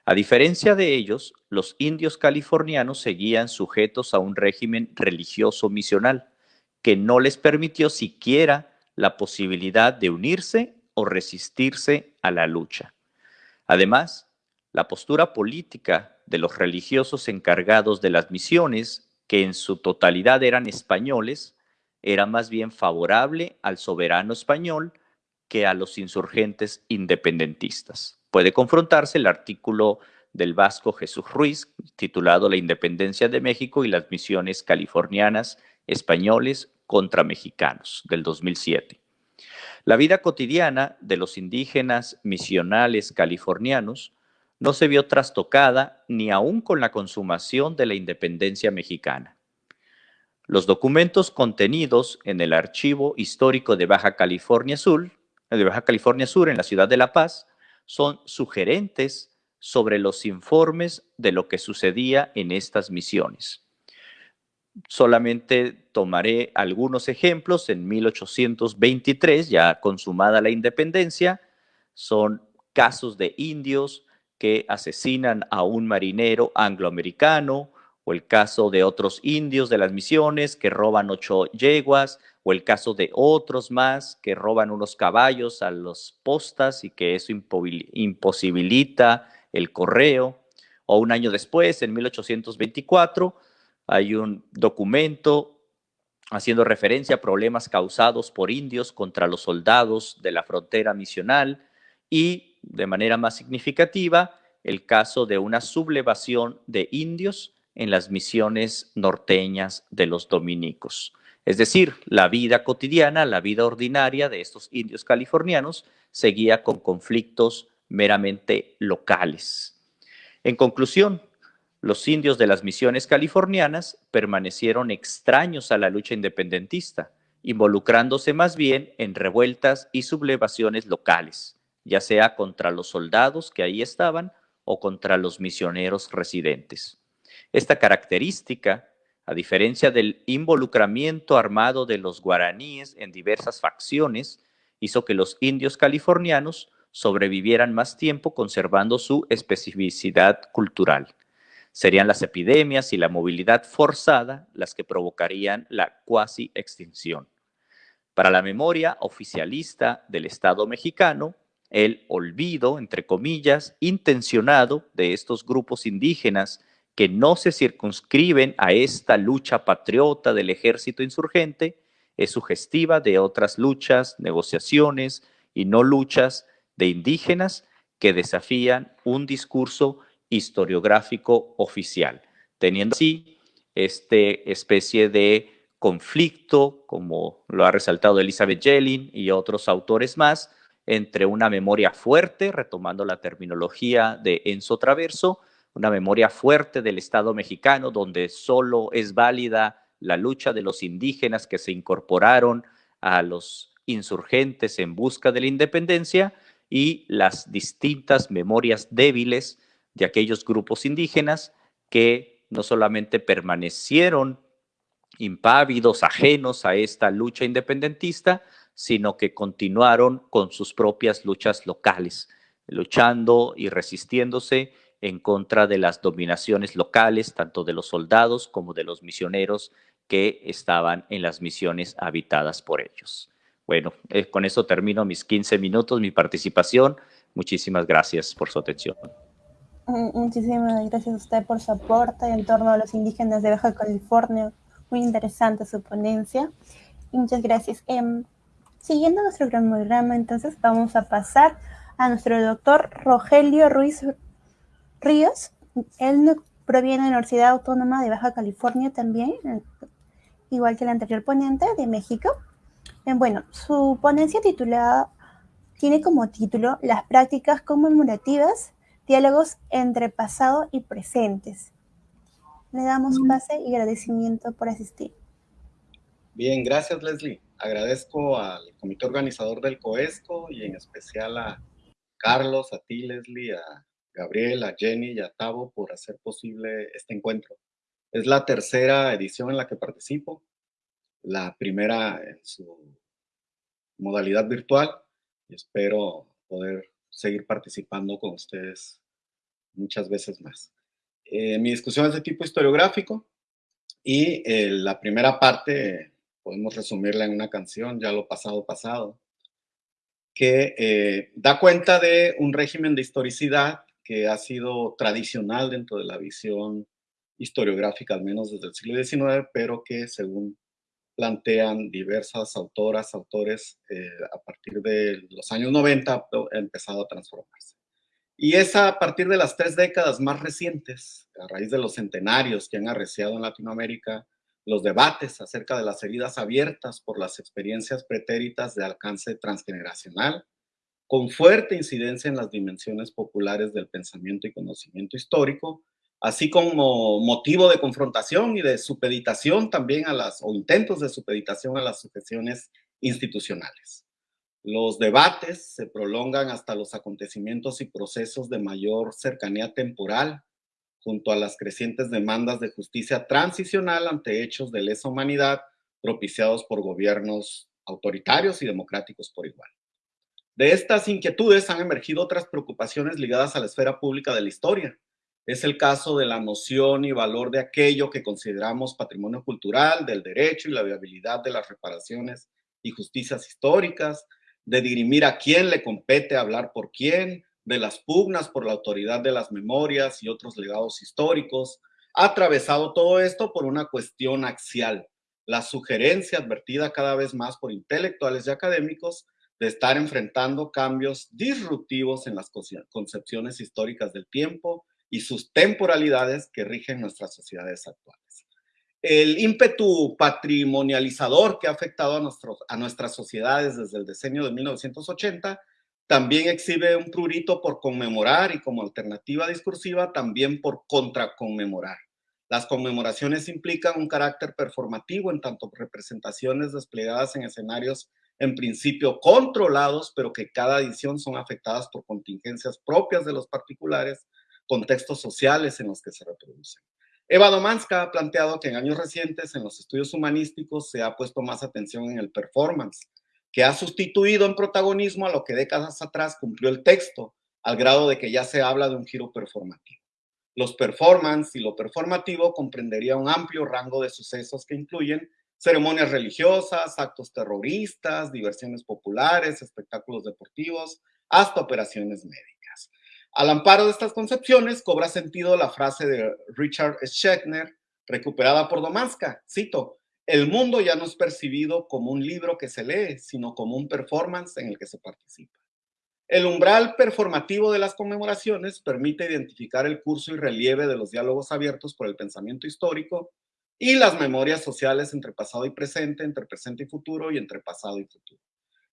A diferencia de ellos, los indios californianos seguían sujetos a un régimen religioso misional que no les permitió siquiera la posibilidad de unirse o resistirse a la lucha. Además, la postura política de los religiosos encargados de las misiones, que en su totalidad eran españoles, era más bien favorable al soberano español que a los insurgentes independentistas. Puede confrontarse el artículo del vasco Jesús Ruiz, titulado La independencia de México y las misiones californianas españoles contra mexicanos, del 2007. La vida cotidiana de los indígenas misionales californianos no se vio trastocada ni aún con la consumación de la independencia mexicana. Los documentos contenidos en el Archivo Histórico de Baja California Sur, de Baja California Sur en la ciudad de La Paz, son sugerentes sobre los informes de lo que sucedía en estas misiones. Solamente tomaré algunos ejemplos. En 1823, ya consumada la independencia, son casos de indios que asesinan a un marinero angloamericano, o el caso de otros indios de las misiones que roban ocho yeguas, o el caso de otros más que roban unos caballos a los postas y que eso imposibilita el correo. O un año después, en 1824, hay un documento haciendo referencia a problemas causados por indios contra los soldados de la frontera misional y, de manera más significativa, el caso de una sublevación de indios en las misiones norteñas de los dominicos. Es decir, la vida cotidiana, la vida ordinaria de estos indios californianos seguía con conflictos meramente locales. En conclusión, los indios de las misiones californianas permanecieron extraños a la lucha independentista, involucrándose más bien en revueltas y sublevaciones locales, ya sea contra los soldados que ahí estaban o contra los misioneros residentes. Esta característica, a diferencia del involucramiento armado de los guaraníes en diversas facciones, hizo que los indios californianos sobrevivieran más tiempo conservando su especificidad cultural. Serían las epidemias y la movilidad forzada las que provocarían la cuasi extinción. Para la memoria oficialista del Estado mexicano, el olvido, entre comillas, intencionado de estos grupos indígenas que no se circunscriben a esta lucha patriota del ejército insurgente, es sugestiva de otras luchas, negociaciones y no luchas de indígenas que desafían un discurso historiográfico oficial, teniendo así este especie de conflicto, como lo ha resaltado Elizabeth Yellin y otros autores más, entre una memoria fuerte, retomando la terminología de Enzo Traverso, una memoria fuerte del Estado mexicano, donde solo es válida la lucha de los indígenas que se incorporaron a los insurgentes en busca de la independencia y las distintas memorias débiles de aquellos grupos indígenas que no solamente permanecieron impávidos, ajenos a esta lucha independentista, sino que continuaron con sus propias luchas locales, luchando y resistiéndose en contra de las dominaciones locales, tanto de los soldados como de los misioneros que estaban en las misiones habitadas por ellos. Bueno, eh, con eso termino mis 15 minutos, mi participación. Muchísimas gracias por su atención. Muchísimas gracias a usted por su aporte en torno a los indígenas de Baja California. Muy interesante su ponencia. muchas gracias. Em, siguiendo nuestro cronograma, entonces vamos a pasar a nuestro doctor Rogelio Ruiz Ríos. Él proviene de la Universidad Autónoma de Baja California también, igual que el anterior ponente de México. Eh, bueno, su ponencia titulada tiene como título Las prácticas conmemorativas, diálogos entre pasado y presentes. Le damos pase y agradecimiento por asistir. Bien, gracias Leslie. Agradezco al comité organizador del COESCO y en especial a Carlos, a ti Leslie, a Gabriel, a Jenny y a Tavo por hacer posible este encuentro. Es la tercera edición en la que participo, la primera en su modalidad virtual y espero poder seguir participando con ustedes muchas veces más. Eh, mi discusión es de tipo historiográfico y eh, la primera parte podemos resumirla en una canción, ya lo pasado pasado, que eh, da cuenta de un régimen de historicidad que ha sido tradicional dentro de la visión historiográfica, al menos desde el siglo XIX, pero que según plantean diversas autoras, autores, a partir de los años 90 ha empezado a transformarse. Y es a partir de las tres décadas más recientes, a raíz de los centenarios que han arreciado en Latinoamérica, los debates acerca de las heridas abiertas por las experiencias pretéritas de alcance transgeneracional, con fuerte incidencia en las dimensiones populares del pensamiento y conocimiento histórico, así como motivo de confrontación y de supeditación también a las, o intentos de supeditación a las sujeciones institucionales. Los debates se prolongan hasta los acontecimientos y procesos de mayor cercanía temporal, junto a las crecientes demandas de justicia transicional ante hechos de lesa humanidad propiciados por gobiernos autoritarios y democráticos por igual. De estas inquietudes han emergido otras preocupaciones ligadas a la esfera pública de la historia. Es el caso de la noción y valor de aquello que consideramos patrimonio cultural, del derecho y la viabilidad de las reparaciones y justicias históricas, de dirimir a quién le compete hablar por quién, de las pugnas por la autoridad de las memorias y otros legados históricos, ha atravesado todo esto por una cuestión axial, la sugerencia advertida cada vez más por intelectuales y académicos de estar enfrentando cambios disruptivos en las concepciones históricas del tiempo y sus temporalidades que rigen nuestras sociedades actuales el ímpetu patrimonializador que ha afectado a, nuestros, a nuestras sociedades desde el decenio de 1980 también exhibe un prurito por conmemorar y como alternativa discursiva también por contraconmemorar. Las conmemoraciones implican un carácter performativo en tanto representaciones desplegadas en escenarios en principio controlados, pero que cada edición son afectadas por contingencias propias de los particulares, contextos sociales en los que se reproducen. Eva Domanska ha planteado que en años recientes en los estudios humanísticos se ha puesto más atención en el performance, que ha sustituido en protagonismo a lo que décadas atrás cumplió el texto, al grado de que ya se habla de un giro performativo. Los performance y lo performativo comprendería un amplio rango de sucesos que incluyen ceremonias religiosas, actos terroristas, diversiones populares, espectáculos deportivos, hasta operaciones médicas. Al amparo de estas concepciones cobra sentido la frase de Richard Schechner, recuperada por Domanska, cito, el mundo ya no es percibido como un libro que se lee, sino como un performance en el que se participa. El umbral performativo de las conmemoraciones permite identificar el curso y relieve de los diálogos abiertos por el pensamiento histórico y las memorias sociales entre pasado y presente, entre presente y futuro y entre pasado y futuro.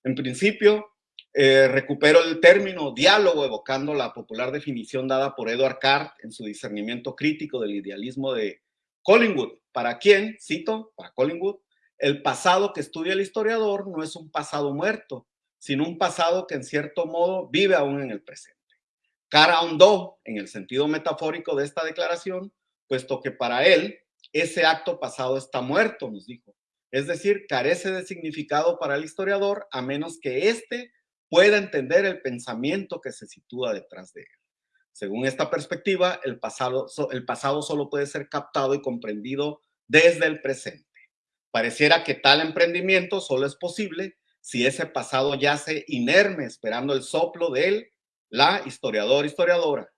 En principio, eh, recupero el término diálogo, evocando la popular definición dada por Edward Cart en su discernimiento crítico del idealismo de Collingwood, para quien, cito, para Collingwood, el pasado que estudia el historiador no es un pasado muerto, sino un pasado que en cierto modo vive aún en el presente. Cara ahondó en el sentido metafórico de esta declaración, puesto que para él ese acto pasado está muerto, nos dijo. Es decir, carece de significado para el historiador a menos que éste pueda entender el pensamiento que se sitúa detrás de él. Según esta perspectiva, el pasado, el pasado solo puede ser captado y comprendido desde el presente. Pareciera que tal emprendimiento solo es posible si ese pasado yace inerme esperando el soplo de él, la historiador historiadora.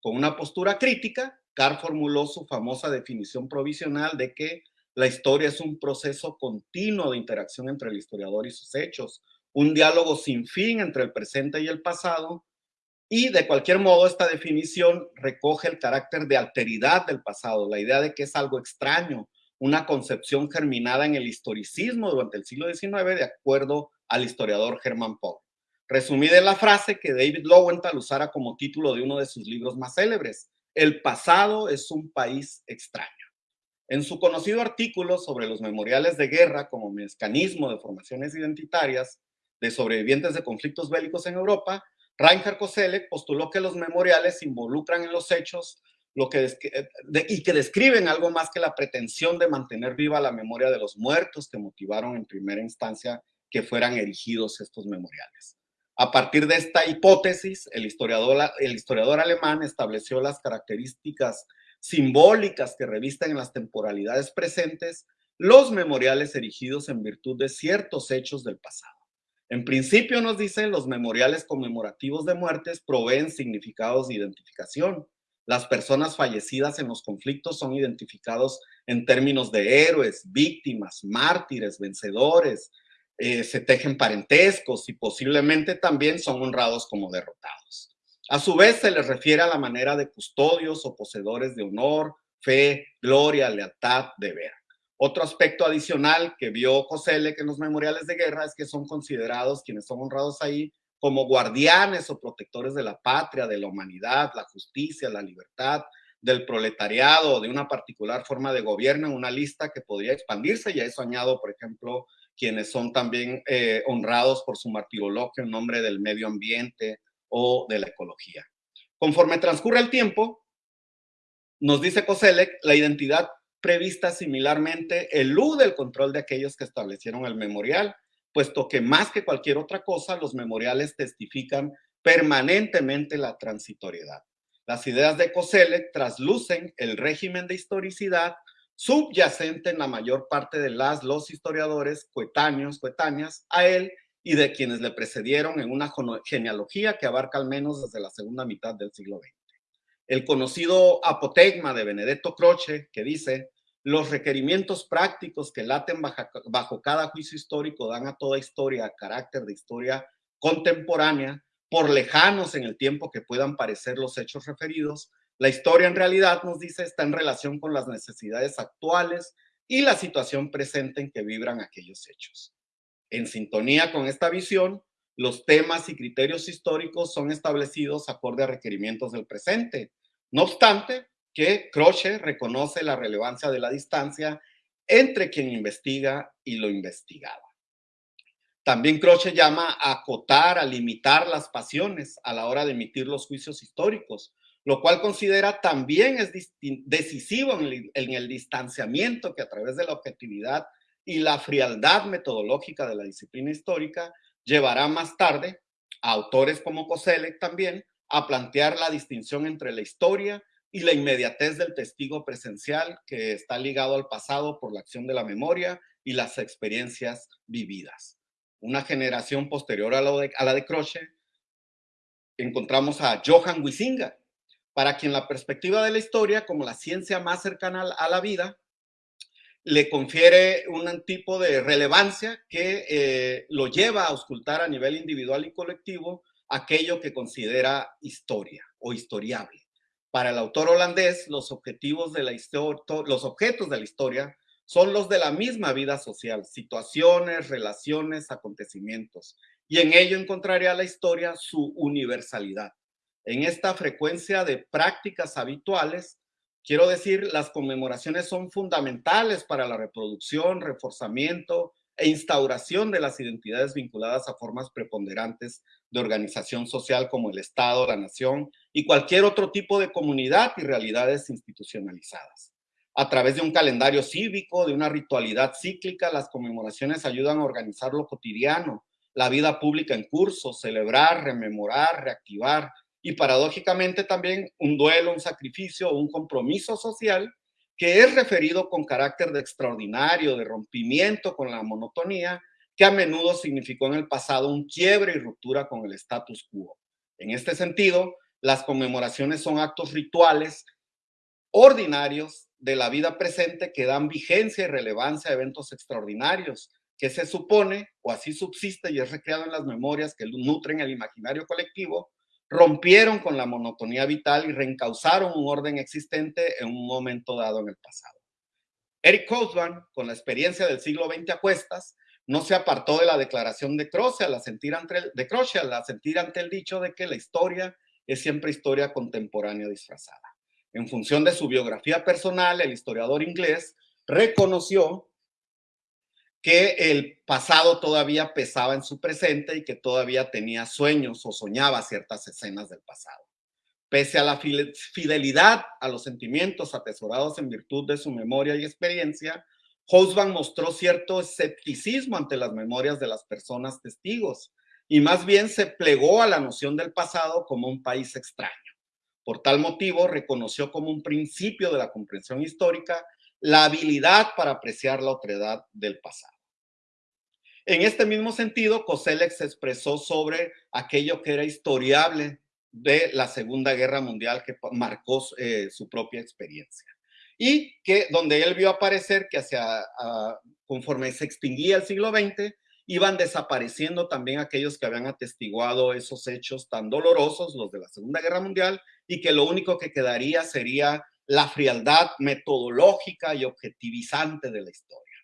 Con una postura crítica, Carr formuló su famosa definición provisional de que la historia es un proceso continuo de interacción entre el historiador y sus hechos, un diálogo sin fin entre el presente y el pasado, Y de cualquier modo, esta definición recoge el carácter de alteridad del pasado, la idea de que es algo extraño, una concepción germinada en el historicismo durante el siglo XIX, de acuerdo al historiador Hermann Pohl. Resumida en la frase que David Lowenthal usara como título de uno de sus libros más célebres, El pasado es un país extraño. En su conocido artículo sobre los memoriales de guerra como mecanismo de formaciones identitarias de sobrevivientes de conflictos bélicos en Europa, Reinhard Koselleck postuló que los memoriales involucran en los hechos lo que eh, y que describen algo más que la pretensión de mantener viva la memoria de los muertos que motivaron en primera instancia que fueran erigidos estos memoriales. A partir de esta hipótesis, el historiador, alemán estableció las características simbólicas que revisten en las temporalidades presentes los memoriales erigidos en virtud de ciertos hechos del pasado. En principio nos dicen los memoriales conmemorativos de muertes proveen significados de identificación, las personas fallecidas en los conflictos son identificados en términos de héroes, víctimas, mártires, vencedores, eh, se tejen parentescos y posiblemente también son honrados como derrotados. A su vez se les refiere a la manera de custodios o poseedores de honor, fe, gloria, lealtad, deber. Otro aspecto adicional que vio José que en los memoriales de guerra es que son considerados quienes son honrados ahí como guardianes o protectores de la patria, de la humanidad, la justicia, la libertad, del proletariado de una particular forma de gobierno una lista que podría expandirse y a eso añado, por ejemplo, quienes son también eh, honrados por su martirologio en nombre del medio ambiente o de la ecología. Conforme transcurre el tiempo, nos dice Koselleck, la identidad prevista similarmente elude el control de aquellos que establecieron el memorial puesto que más que cualquier otra cosa, los memoriales testifican permanentemente la transitoriedad. Las ideas de Koselleck traslucen el régimen de historicidad subyacente en la mayor parte de las, los historiadores coetáneos, coetáneas a él y de quienes le precedieron en una genealogía que abarca al menos desde la segunda mitad del siglo XX. El conocido apotegma de Benedetto Croce, que dice, los requerimientos prácticos que laten bajo, cada juicio histórico dan a toda historia carácter de historia contemporánea, por lejanos en el tiempo que puedan parecer los hechos referidos. La historia en realidad, nos dice, está en relación con las necesidades actuales y la situación presente en que vibran aquellos hechos. En sintonía con esta visión, los temas y criterios históricos son establecidos acorde a requerimientos del presente. No obstante, que Croce reconoce la relevancia de la distancia entre quien investiga y lo investigado. También Croce llama a acotar, a limitar las pasiones a la hora de emitir los juicios históricos, lo cual considera también es decisivo en el, en el distanciamiento que a través de la objetividad y la frialdad metodológica de la disciplina histórica llevará más tarde a autores como Koselleck también a plantear la distinción entre la historia y la inmediatez del testigo presencial que está ligado al pasado por la acción de la memoria y las experiencias vividas. Una generación posterior a, de, a la de Croce, encontramos a Johann Huizinga, para quien la perspectiva de la historia como la ciencia más cercana a la vida le confiere un tipo de relevancia que eh, lo lleva a auscultar a nivel individual y colectivo aquello que considera historia o historiable. Para el autor holandés, los objetivos de la los objetos de la historia son los de la misma vida social, situaciones, relaciones, acontecimientos, y en ello encontraría la historia su universalidad. En esta frecuencia de prácticas habituales, quiero decir, las conmemoraciones son fundamentales para la reproducción, reforzamiento e instauración de las identidades vinculadas a formas preponderantes de organización social como el Estado, la nación y cualquier otro tipo de comunidad y realidades institucionalizadas. A través de un calendario cívico, de una ritualidad cíclica, las conmemoraciones ayudan a organizar lo cotidiano, la vida pública en curso, celebrar, rememorar, reactivar y paradójicamente también un duelo, un sacrificio un compromiso social que es referido con carácter de extraordinario, de rompimiento con la monotonía, que a menudo significó en el pasado un quiebre y ruptura con el status quo. En este sentido, las conmemoraciones son actos rituales ordinarios de la vida presente que dan vigencia y relevancia a eventos extraordinarios, que se supone, o así subsiste y es recreado en las memorias que nutren el imaginario colectivo, rompieron con la monotonía vital y reencauzaron un orden existente en un momento dado en el pasado. Eric Hobsbawm, con la experiencia del siglo XX a cuestas, no se apartó de la declaración de Croce al sentir ante, de Croce al sentir ante el dicho de que la historia es siempre historia contemporánea disfrazada. En función de su biografía personal, el historiador inglés reconoció que el pasado todavía pesaba en su presente y que todavía tenía sueños o soñaba ciertas escenas del pasado. Pese a la fidelidad a los sentimientos atesorados en virtud de su memoria y experiencia, Hobsbawm mostró cierto escepticismo ante las memorias de las personas testigos y más bien se plegó a la noción del pasado como un país extraño. Por tal motivo, reconoció como un principio de la comprensión histórica la habilidad para apreciar la otredad del pasado. En este mismo sentido, Koselleck expresó sobre aquello que era historiable de la Segunda Guerra Mundial que marcó eh, su propia experiencia. Y que donde él vio aparecer que hacia, conforme se extinguía el siglo XX, iban desapareciendo también aquellos que habían atestiguado esos hechos tan dolorosos, los de la Segunda Guerra Mundial, y que lo único que quedaría sería la frialdad metodológica y objetivizante de la historia.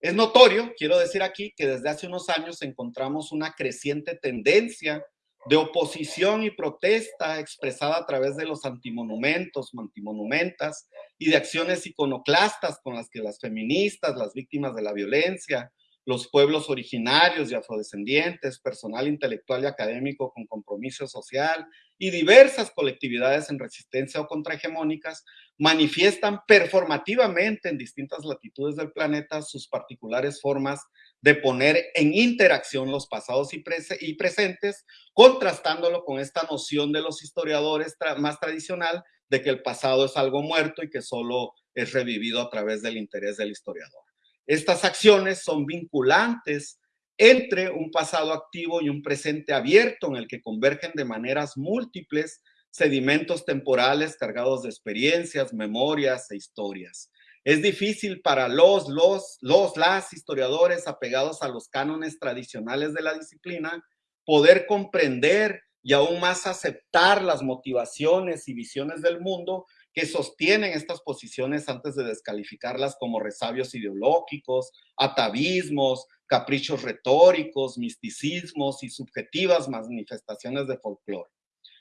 Es notorio, quiero decir aquí, que desde hace unos años encontramos una creciente tendencia de oposición y protesta expresada a través de los antimonumentos, antimonumentas y de acciones iconoclastas con las que las feministas, las víctimas de la violencia, los pueblos originarios y afrodescendientes, personal intelectual y académico con compromiso social y diversas colectividades en resistencia o contrahegemónicas manifiestan performativamente en distintas latitudes del planeta sus particulares formas de poner en interacción los pasados y, presentes, contrastándolo con esta noción de los historiadores más tradicional de que el pasado es algo muerto y que solo es revivido a través del interés del historiador. Estas acciones son vinculantes entre un pasado activo y un presente abierto en el que convergen de maneras múltiples sedimentos temporales cargados de experiencias, memorias e historias. Es difícil para los, los, los, las historiadores apegados a los cánones tradicionales de la disciplina poder comprender y aún más aceptar las motivaciones y visiones del mundo que sostienen estas posiciones antes de descalificarlas como resabios ideológicos, atavismos, caprichos retóricos, misticismos y subjetivas manifestaciones de folclore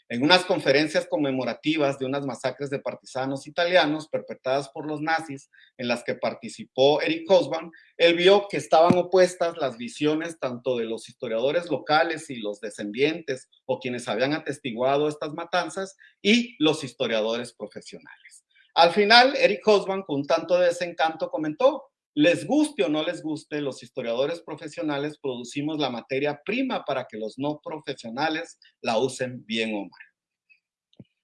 en unas conferencias conmemorativas de unas masacres de partisanos italianos perpetradas por los nazis en las que participó Eric Hobsbawm, él vio que estaban opuestas las visiones tanto de los historiadores locales y los descendientes o quienes habían atestiguado estas matanzas y los historiadores profesionales. Al final, Eric Hobsbawm, con tanto desencanto, comentó, les guste o no les guste, los historiadores profesionales producimos la materia prima para que los no profesionales la usen bien o mal.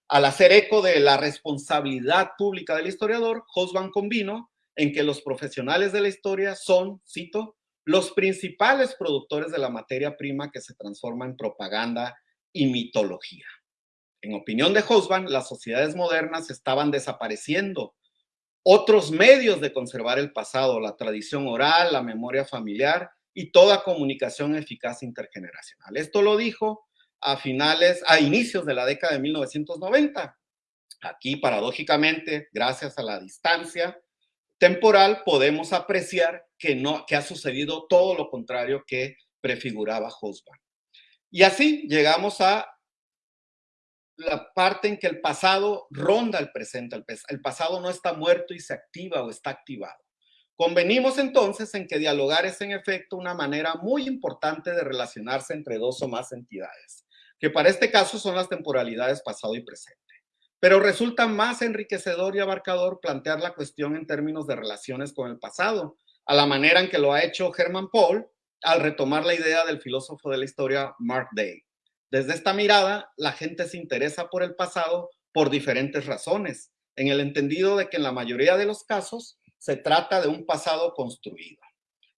Al hacer eco de la responsabilidad pública del historiador, Hosban convino en que los profesionales de la historia son, cito, los principales productores de la materia prima que se transforma en propaganda y mitología. En opinión de Hosban, las sociedades modernas estaban desapareciendo otros medios de conservar el pasado, la tradición oral, la memoria familiar y toda comunicación eficaz intergeneracional. Esto lo dijo a finales, a inicios de la década de 1990. Aquí, paradójicamente, gracias a la distancia temporal, podemos apreciar que, no, que ha sucedido todo lo contrario que prefiguraba Hosban. Y así llegamos a la parte en que el pasado ronda el presente. El, pasado no está muerto y se activa o está activado. Convenimos entonces en que dialogar es en efecto una manera muy importante de relacionarse entre dos o más entidades, que para este caso son las temporalidades pasado y presente. Pero resulta más enriquecedor y abarcador plantear la cuestión en términos de relaciones con el pasado, a la manera en que lo ha hecho Herman Paul al retomar la idea del filósofo de la historia Mark Day. Desde esta mirada, la gente se interesa por el pasado por diferentes razones, en el entendido de que en la mayoría de los casos se trata de un pasado construido.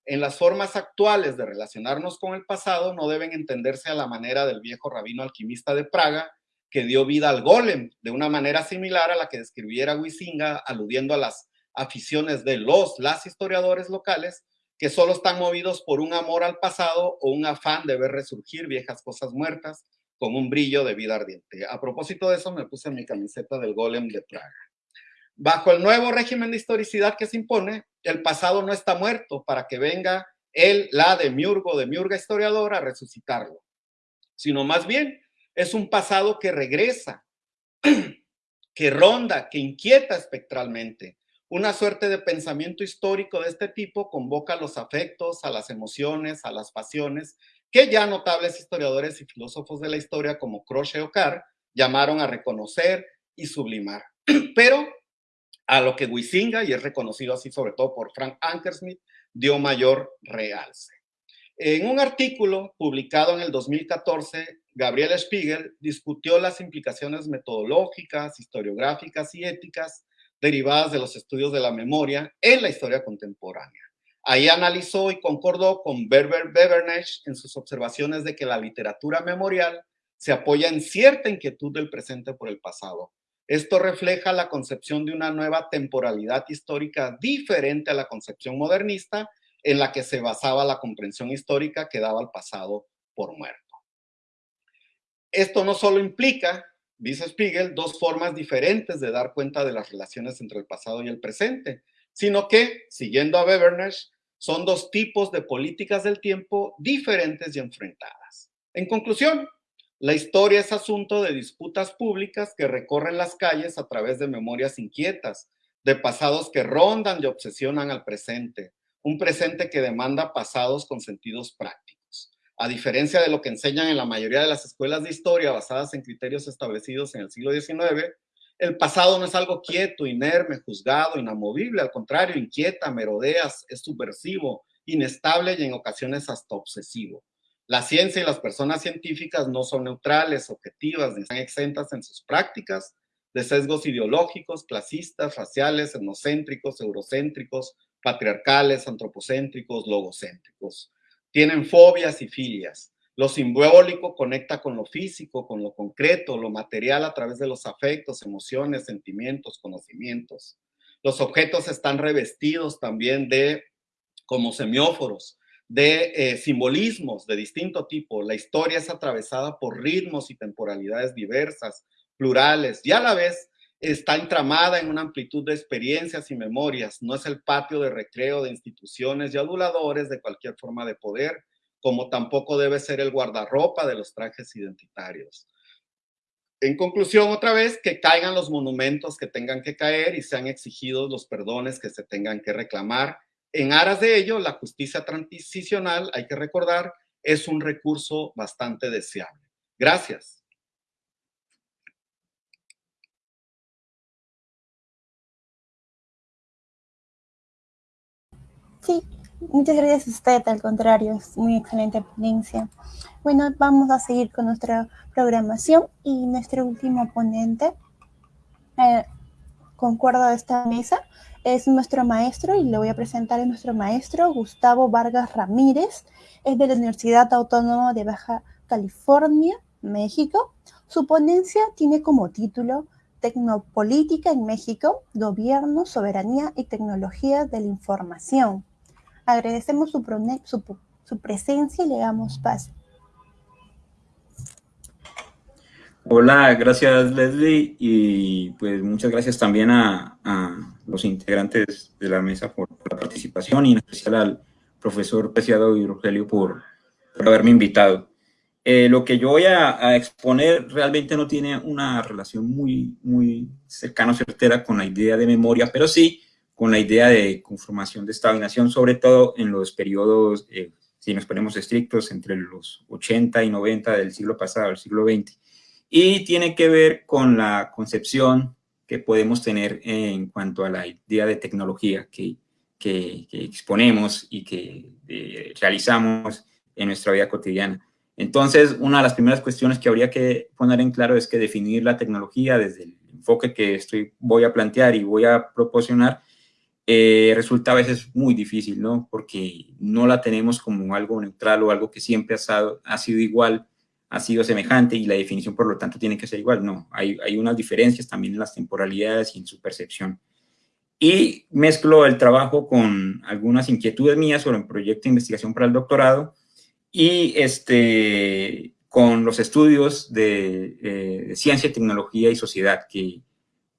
En las formas actuales de relacionarnos con el pasado no deben entenderse a la manera del viejo rabino alquimista de Praga, que dio vida al golem, de una manera similar a la que describiera Huizinga, aludiendo a las aficiones de los, las historiadores locales, que solo están movidos por un amor al pasado o un afán de ver resurgir viejas cosas muertas, con un brillo de vida ardiente. A propósito de eso, me puse mi camiseta del golem de Praga. Bajo el nuevo régimen de historicidad que se impone, el pasado no está muerto para que venga él, la de Miurgo, de Miurga historiador, a resucitarlo, sino más bien es un pasado que regresa, que ronda, que inquieta espectralmente. Una suerte de pensamiento histórico de este tipo convoca a los afectos, a las emociones, a las pasiones, que ya notables historiadores y filósofos de la historia como Croce o Carr llamaron a reconocer y sublimar. Pero a lo que Huizinga, y es reconocido así sobre todo por Frank Ankersmith, dio mayor realce. En un artículo publicado en el 2014, Gabriel Spiegel discutió las implicaciones metodológicas, historiográficas y éticas derivadas de los estudios de la memoria en la historia contemporánea. Ahí analizó y concordó con Berber Bevernech en sus observaciones de que la literatura memorial se apoya en cierta inquietud del presente por el pasado, esto refleja la concepción de una nueva temporalidad histórica diferente a la concepción modernista en la que se basaba la comprensión histórica que daba al pasado por muerto. Esto no solo implica, dice Spiegel, dos formas diferentes de dar cuenta de las relaciones entre el pasado y el presente, sino que, siguiendo a Bevernech, son dos tipos de políticas del tiempo diferentes y enfrentadas. En conclusión, la historia es asunto de disputas públicas que recorren las calles a través de memorias inquietas, de pasados que rondan y obsesionan al presente, un presente que demanda pasados con sentidos prácticos. A diferencia de lo que enseñan en la mayoría de las escuelas de historia basadas en criterios establecidos en el siglo XIX, el pasado no es algo quieto, inerme, juzgado, inamovible, al contrario, inquieta, merodea, es subversivo, inestable y en ocasiones hasta obsesivo. La ciencia y las personas científicas no son neutrales, objetivas, ni están exentas en sus prácticas de sesgos ideológicos, clasistas, raciales, etnocéntricos, eurocéntricos, patriarcales, antropocéntricos, logocéntricos. Tienen fobias y filias. Lo simbólico conecta con lo físico, con lo concreto, lo material a través de los afectos, emociones, sentimientos, conocimientos. Los objetos están revestidos también de como semióforos, de eh, simbolismos de distinto tipo. La historia es atravesada por ritmos y temporalidades diversas, plurales, y a la vez está entramada en una amplitud de experiencias y memorias. No es el patio de recreo de instituciones y aduladores de cualquier forma de poder, como tampoco debe ser el guardarropa de los trajes identitarios. En conclusión, otra vez, que caigan los monumentos que tengan que caer y sean exigidos los perdones que se tengan que reclamar en aras de ello, la justicia transicional, hay que recordar, es un recurso bastante deseable. Gracias. Sí, muchas gracias a usted, al contrario, es muy excelente ponencia. Bueno, vamos a seguir con nuestra programación y nuestro último ponente, eh, concuerdo de esta mesa, es nuestro maestro y le voy a presentar a nuestro maestro Gustavo Vargas Ramírez. Es de la Universidad Autónoma de Baja California, México. Su ponencia tiene como título Tecnopolítica en México, Gobierno, Soberanía y Tecnología de la Información. Agradecemos su, su presencia y le damos paso. Hola, gracias Leslie y pues muchas gracias también a, los integrantes de la mesa por, la participación y en especial al profesor Preciado y Rogelio por, haberme invitado. Eh, lo que yo voy a, exponer realmente no tiene una relación muy, muy cercana o certera con la idea de memoria, pero sí con la idea de conformación de Estado y sobre todo en los periodos, eh, si nos ponemos estrictos, entre los 80 y 90 del siglo pasado, el siglo XX y tiene que ver con la concepción que podemos tener en cuanto a la idea de tecnología que, que, exponemos y que eh, realizamos en nuestra vida cotidiana. Entonces, una de las primeras cuestiones que habría que poner en claro es que definir la tecnología desde el enfoque que estoy, voy a plantear y voy a proporcionar eh, resulta a veces muy difícil, ¿no? Porque no la tenemos como algo neutral o algo que siempre ha, ha sido igual ha sido semejante y la definición, por lo tanto, tiene que ser igual. No, hay, hay unas diferencias también en las temporalidades y en su percepción. Y mezclo el trabajo con algunas inquietudes mías sobre un proyecto de investigación para el doctorado y este, con los estudios de, eh, ciencia, tecnología y sociedad, que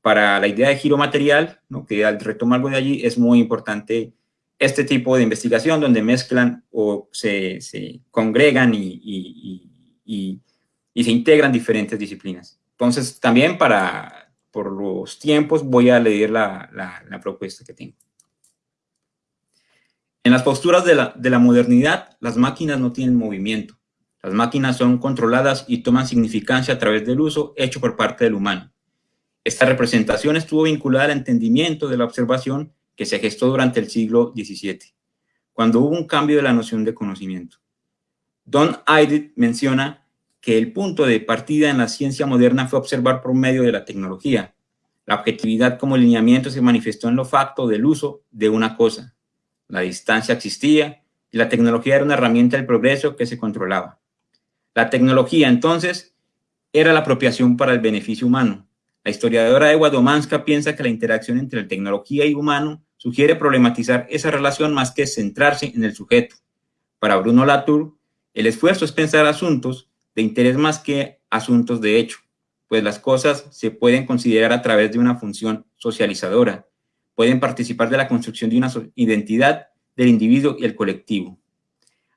para la idea de giro material, ¿no? que al retomar algo de allí, es muy importante este tipo de investigación donde mezclan o se, congregan y, se integran diferentes disciplinas. Entonces, también para, por los tiempos, voy a leer la, propuesta que tengo. En las posturas de la modernidad, las máquinas no tienen movimiento. Las máquinas son controladas y toman significancia a través del uso hecho por parte del humano. Esta representación estuvo vinculada al entendimiento de la observación que se gestó durante el siglo XVII, cuando hubo un cambio de la noción de conocimiento. Don Eidit menciona que el punto de partida en la ciencia moderna fue observar por medio de la tecnología. La objetividad como lineamiento se manifestó en lo facto del uso de una cosa. La distancia existía y la tecnología era una herramienta del progreso que se controlaba. La tecnología, entonces, era la apropiación para el beneficio humano. La historiadora Ewa Domanska piensa que la interacción entre la tecnología y humano sugiere problematizar esa relación más que centrarse en el sujeto. Para Bruno Latour, el esfuerzo es pensar asuntos de interés más que asuntos de hecho, pues las cosas se pueden considerar a través de una función socializadora, pueden participar de la construcción de una identidad del individuo y el colectivo.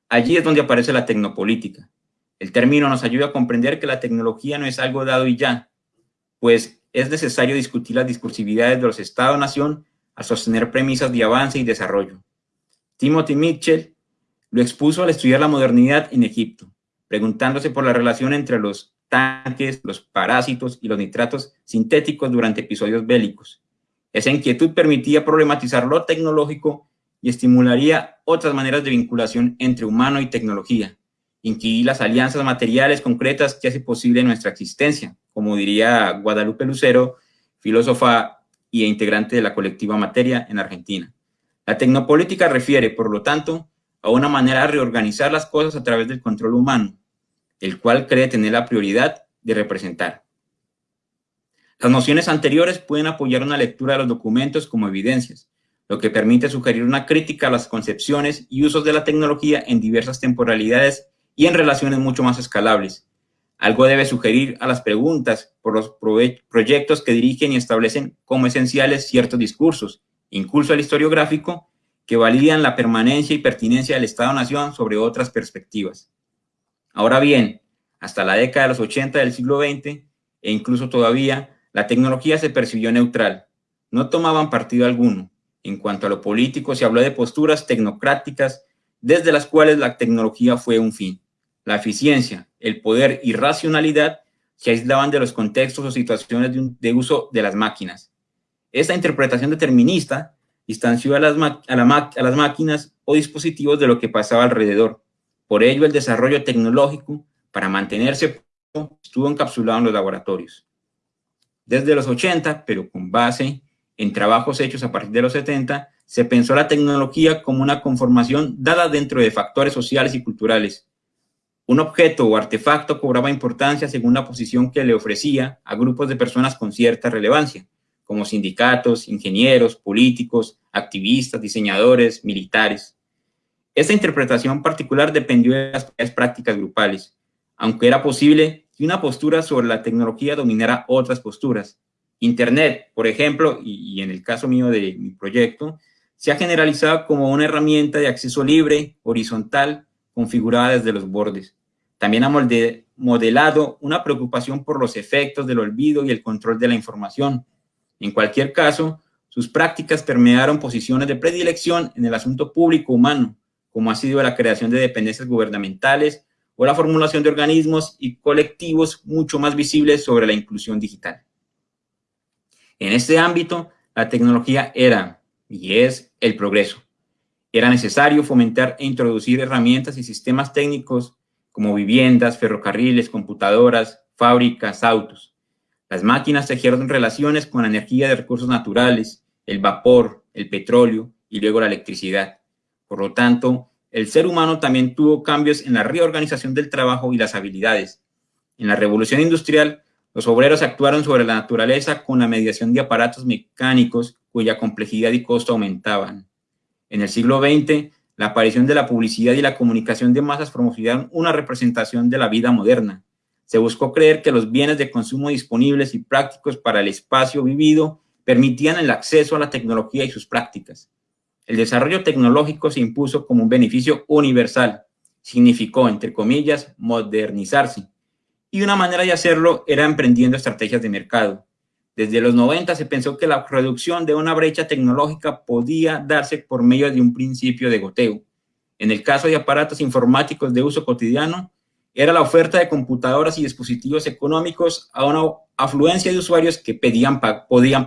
Allí es donde aparece la tecnopolítica. El término nos ayuda a comprender que la tecnología no es algo dado y ya, pues es necesario discutir las discursividades de los Estados-nación a sostener premisas de avance y desarrollo. Timothy Mitchell lo expuso al estudiar la modernidad en Egipto, preguntándose por la relación entre los tanques, los parásitos y los nitratos sintéticos durante episodios bélicos. Esa inquietud permitía problematizar lo tecnológico y estimularía otras maneras de vinculación entre humano y tecnología, incluir las alianzas materiales concretas que hace posible nuestra existencia, como diría Guadalupe Lucero, filósofa y integrante de la colectiva Materia en Argentina. La tecnopolítica refiere, por lo tanto, a una manera de reorganizar las cosas a través del control humano, el cual cree tener la prioridad de representar. Las nociones anteriores pueden apoyar una lectura de los documentos como evidencias, lo que permite sugerir una crítica a las concepciones y usos de la tecnología en diversas temporalidades y en relaciones mucho más escalables, algo debe sugerir a las preguntas por los proyectos que dirigen y establecen como esenciales ciertos discursos, incluso el historiográfico, que validan la permanencia y pertinencia del Estado-Nación sobre otras perspectivas. Ahora bien, hasta la década de los 80 del siglo XX, e incluso todavía, la tecnología se percibió neutral. No tomaban partido alguno. En cuanto a lo político, se habló de posturas tecnocráticas, desde las cuales la tecnología fue un fin. La eficiencia, el poder y racionalidad se aislaban de los contextos o situaciones de, uso de las máquinas. Esta interpretación determinista distanció a las, máquinas o dispositivos de lo que pasaba alrededor. Por ello, el desarrollo tecnológico, para mantenerse, estuvo encapsulado en los laboratorios. Desde los 80, pero con base en trabajos hechos a partir de los 70, se pensó la tecnología como una conformación dada dentro de factores sociales y culturales, un objeto o artefacto cobraba importancia según la posición que le ofrecía a grupos de personas con cierta relevancia, como sindicatos, ingenieros, políticos, activistas, diseñadores, militares. Esta interpretación particular dependió de las prácticas grupales, aunque era posible que una postura sobre la tecnología dominara otras posturas. Internet, por ejemplo, y, en el caso mío de mi proyecto, se ha generalizado como una herramienta de acceso libre, horizontal, configurada desde los bordes. También ha modelado una preocupación por los efectos del olvido y el control de la información. En cualquier caso, sus prácticas permearon posiciones de predilección en el asunto público humano, como ha sido la creación de dependencias gubernamentales o la formulación de organismos y colectivos mucho más visibles sobre la inclusión digital. En este ámbito, la tecnología era y es el progreso. Era necesario fomentar e introducir herramientas y sistemas técnicos como viviendas, ferrocarriles, computadoras, fábricas, autos. Las máquinas tejieron relaciones con la energía de recursos naturales, el vapor, el petróleo y luego la electricidad. Por lo tanto, el ser humano también tuvo cambios en la reorganización del trabajo y las habilidades. En la revolución industrial, los obreros actuaron sobre la naturaleza con la mediación de aparatos mecánicos cuya complejidad y costo aumentaban. En el siglo XX, la aparición de la publicidad y la comunicación de masas promocionaron una representación de la vida moderna. Se buscó creer que los bienes de consumo disponibles y prácticos para el espacio vivido permitían el acceso a la tecnología y sus prácticas. El desarrollo tecnológico se impuso como un beneficio universal. Significó, entre comillas, modernizarse. Y una manera de hacerlo era emprendiendo estrategias de mercado. Desde los 90 se pensó que la reducción de una brecha tecnológica podía darse por medio de un principio de goteo. En el caso de aparatos informáticos de uso cotidiano, era la oferta de computadoras y dispositivos económicos a una afluencia de usuarios que podían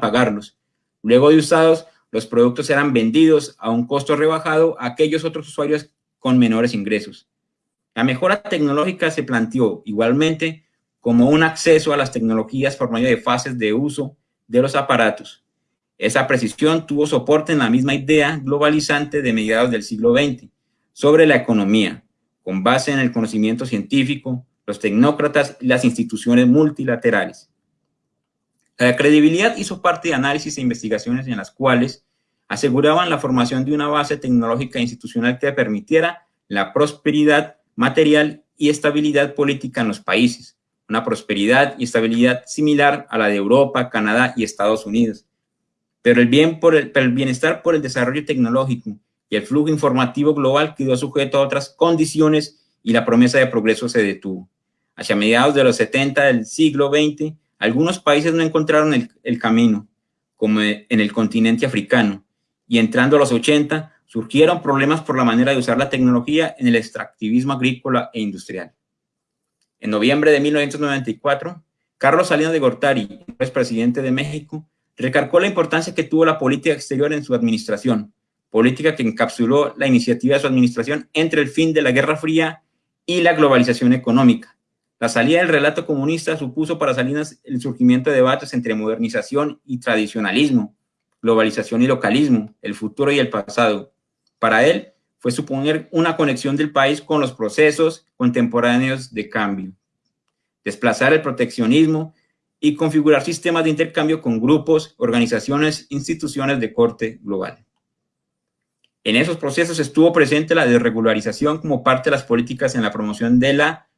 pagarlos. Luego de usados, los productos eran vendidos a un costo rebajado a aquellos otros usuarios con menores ingresos. La mejora tecnológica se planteó igualmente como un acceso a las tecnologías por medio de fases de uso de los aparatos. Esa precisión tuvo soporte en la misma idea globalizante de mediados del siglo XX sobre la economía, con base en el conocimiento científico, los tecnócratas y las instituciones multilaterales. La credibilidad hizo parte de análisis e investigaciones en las cuales aseguraban la formación de una base tecnológica e institucional que permitiera la prosperidad material y estabilidad política en los países, una prosperidad y estabilidad similar a la de Europa, Canadá y Estados Unidos. Pero el, bien por el, bienestar por el desarrollo tecnológico y el flujo informativo global quedó sujeto a otras condiciones y la promesa de progreso se detuvo. Hacia mediados de los 70 del siglo XX, algunos países no encontraron el camino, como en el continente africano, y entrando a los 80, surgieron problemas por la manera de usar la tecnología en el extractivismo agrícola e industrial. En noviembre de 1994, Carlos Salinas de Gortari, presidente de México, recargó la importancia que tuvo la política exterior en su administración, política que encapsuló la iniciativa de su administración entre el fin de la Guerra Fría y la globalización económica. La salida del relato comunista supuso para Salinas el surgimiento de debates entre modernización y tradicionalismo, globalización y localismo, el futuro y el pasado. Para él, fue suponer una conexión del país con los procesos contemporáneos de cambio, desplazar el proteccionismo y configurar sistemas de intercambio con grupos, organizaciones, instituciones de corte global. En esos procesos estuvo presente la desregularización como parte de las políticas en la promoción de la,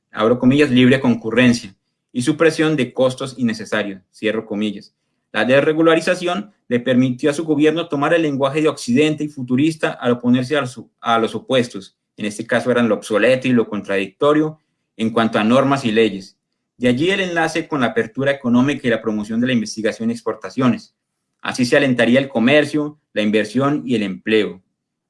libre concurrencia y supresión de costos innecesarios, cierro comillas, la desregularización le permitió a su gobierno tomar el lenguaje de Occidente y futurista al oponerse a los, opuestos. En este caso eran lo obsoleto y lo contradictorio en cuanto a normas y leyes. De allí el enlace con la apertura económica y la promoción de la investigación y exportaciones. Así se alentaría el comercio, la inversión y el empleo.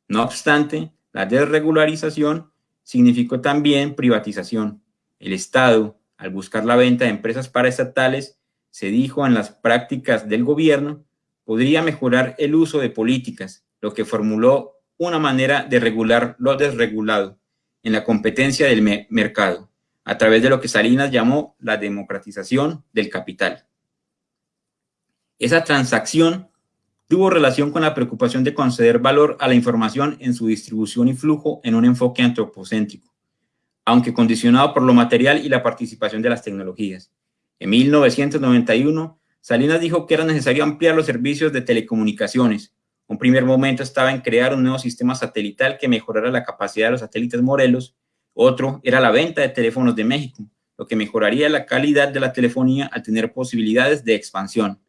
No obstante, la desregularización significó también privatización. El Estado, al buscar la venta de empresas paraestatales, se dijo en las prácticas del gobierno, podría mejorar el uso de políticas, lo que formuló una manera de regular lo desregulado en la competencia del mercado, a través de lo que Salinas llamó la democratización del capital. Esa transacción tuvo relación con la preocupación de conceder valor a la información en su distribución y flujo en un enfoque antropocéntrico, aunque condicionado por lo material y la participación de las tecnologías. En 1991, Salinas dijo que era necesario ampliar los servicios de telecomunicaciones. Un primer momento estaba en crear un nuevo sistema satelital que mejorara la capacidad de los satélites Morelos. Otro era la venta de teléfonos de México, lo que mejoraría la calidad de la telefonía al tener posibilidades de expansión.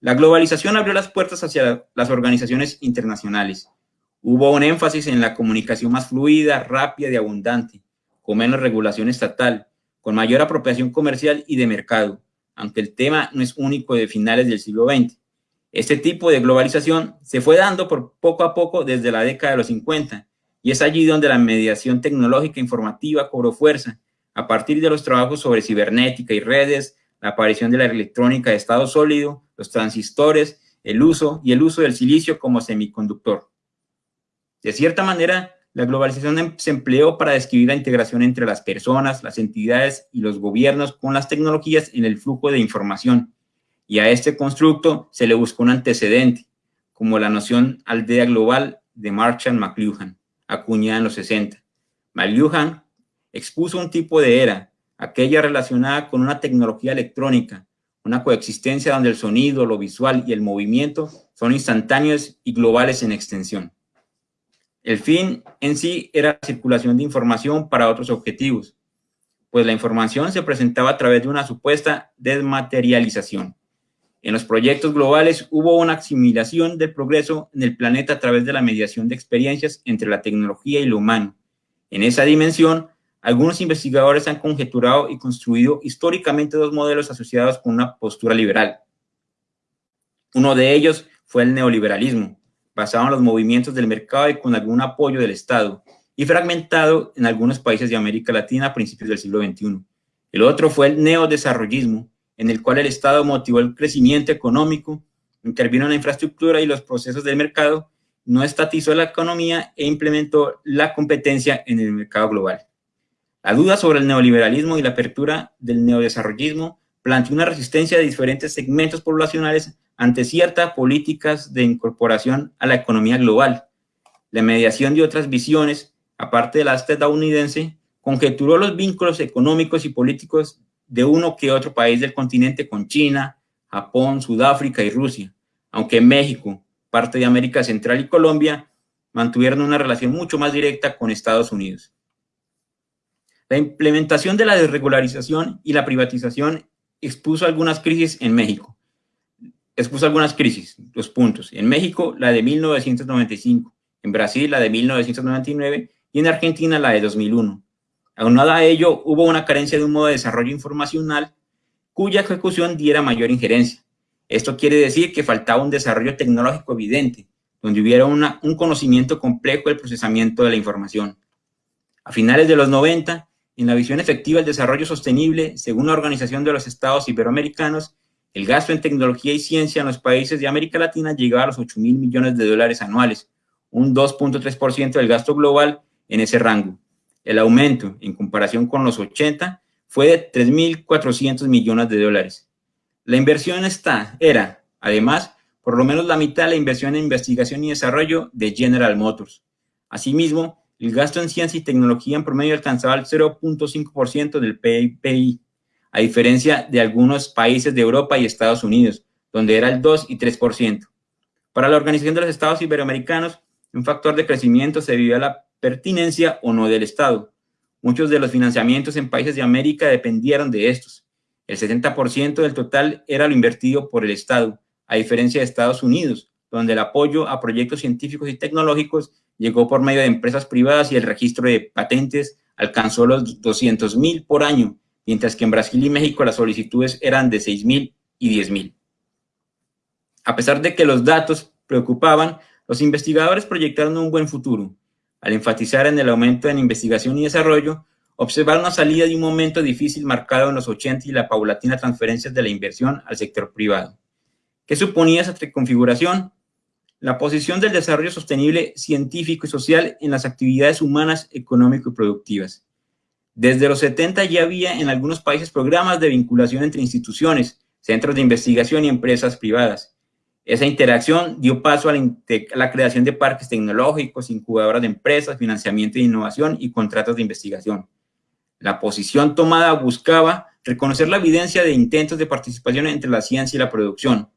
La globalización abrió las puertas hacia las organizaciones internacionales. Hubo un énfasis en la comunicación más fluida, rápida y abundante, con menos regulación estatal, con mayor apropiación comercial y de mercado, aunque el tema no es único de finales del siglo XX. Este tipo de globalización se fue dando por poco a poco desde la década de los 50 y es allí donde la mediación tecnológica informativa cobró fuerza a partir de los trabajos sobre cibernética y redes, la aparición de la electrónica de estado sólido, los transistores, el uso y el uso del silicio como semiconductor. De cierta manera, la globalización em, se empleó para describir la integración entre las personas, las entidades y los gobiernos con las tecnologías en el flujo de información. Y a este constructo se le buscó un antecedente, como la noción aldea global de Marshall McLuhan, acuñada en los 60. McLuhan expuso un tipo de era, aquella relacionada con una tecnología electrónica, una coexistencia donde el sonido, lo visual y el movimiento son instantáneos y globales en extensión. El fin en sí era la circulación de información para otros objetivos, pues la información se presentaba a través de una supuesta desmaterialización. En los proyectos globales hubo una asimilación del progreso en el planeta a través de la mediación de experiencias entre la tecnología y lo humano. En esa dimensión, algunos investigadores han conjeturado y construido históricamente dos modelos asociados con una postura liberal. Uno de ellos fue el neoliberalismo, basado en los movimientos del mercado y con algún apoyo del Estado, y fragmentado en algunos países de América Latina a principios del siglo XXI. El otro fue el neodesarrollismo, en el cual el Estado motivó el crecimiento económico, intervino en la infraestructura y los procesos del mercado, no estatizó la economía e implementó la competencia en el mercado global. La duda sobre el neoliberalismo y la apertura del neodesarrollismo planteó una resistencia de diferentes segmentos poblacionales ante ciertas políticas de incorporación a la economía global. La mediación de otras visiones, aparte de la estadounidense, conjeturó los vínculos económicos y políticos de uno que otro país del continente con China, Japón, Sudáfrica y Rusia, aunque México, parte de América Central y Colombia, mantuvieron una relación mucho más directa con Estados Unidos. La implementación de la desregularización y la privatización expuso algunas crisis en México, expuso algunas crisis, dos puntos. En México, la de 1995, en Brasil, la de 1999 y en Argentina, la de 2001. Aunado a ello, hubo una carencia de un modo de desarrollo informacional cuya ejecución diera mayor injerencia. Esto quiere decir que faltaba un desarrollo tecnológico evidente, donde hubiera un conocimiento complejo del procesamiento de la información. A finales de los 90, en la visión efectiva del desarrollo sostenible, según la Organización de los Estados Iberoamericanos, el gasto en tecnología y ciencia en los países de América Latina llegaba a los 8 mil millones de dólares anuales, un 2.3% del gasto global en ese rango. El aumento, en comparación con los 80, fue de 3.400 millones de dólares. La inversión esta era, además, por lo menos la mitad de la inversión en investigación y desarrollo de General Motors. Asimismo, el gasto en ciencia y tecnología en promedio alcanzaba el 0.5% del PIB, a diferencia de algunos países de Europa y Estados Unidos, donde era el 2 y 3%. Para la Organización de los Estados Iberoamericanos, un factor de crecimiento se debió a la pertinencia o no del Estado. Muchos de los financiamientos en países de América dependieron de estos. El 70% del total era lo invertido por el Estado, a diferencia de Estados Unidos, donde el apoyo a proyectos científicos y tecnológicos llegó por medio de empresas privadas y el registro de patentes alcanzó los 200 mil por año, mientras que en Brasil y México las solicitudes eran de 6 mil y 10 mil. A pesar de que los datos preocupaban, los investigadores proyectaron un buen futuro. Al enfatizar en el aumento en investigación y desarrollo, observaron una salida de un momento difícil marcado en los 80 y la paulatina transferencia de la inversión al sector privado. ¿Qué suponía esa reconfiguración? La posición del desarrollo sostenible científico y social en las actividades humanas, económico y productivas. Desde los 70 ya había en algunos países programas de vinculación entre instituciones, centros de investigación y empresas privadas. Esa interacción dio paso a la, creación de parques tecnológicos, incubadoras de empresas, financiamiento de innovación y contratos de investigación. La posición tomada buscaba reconocer la evidencia de intentos de participación entre la ciencia y la producción.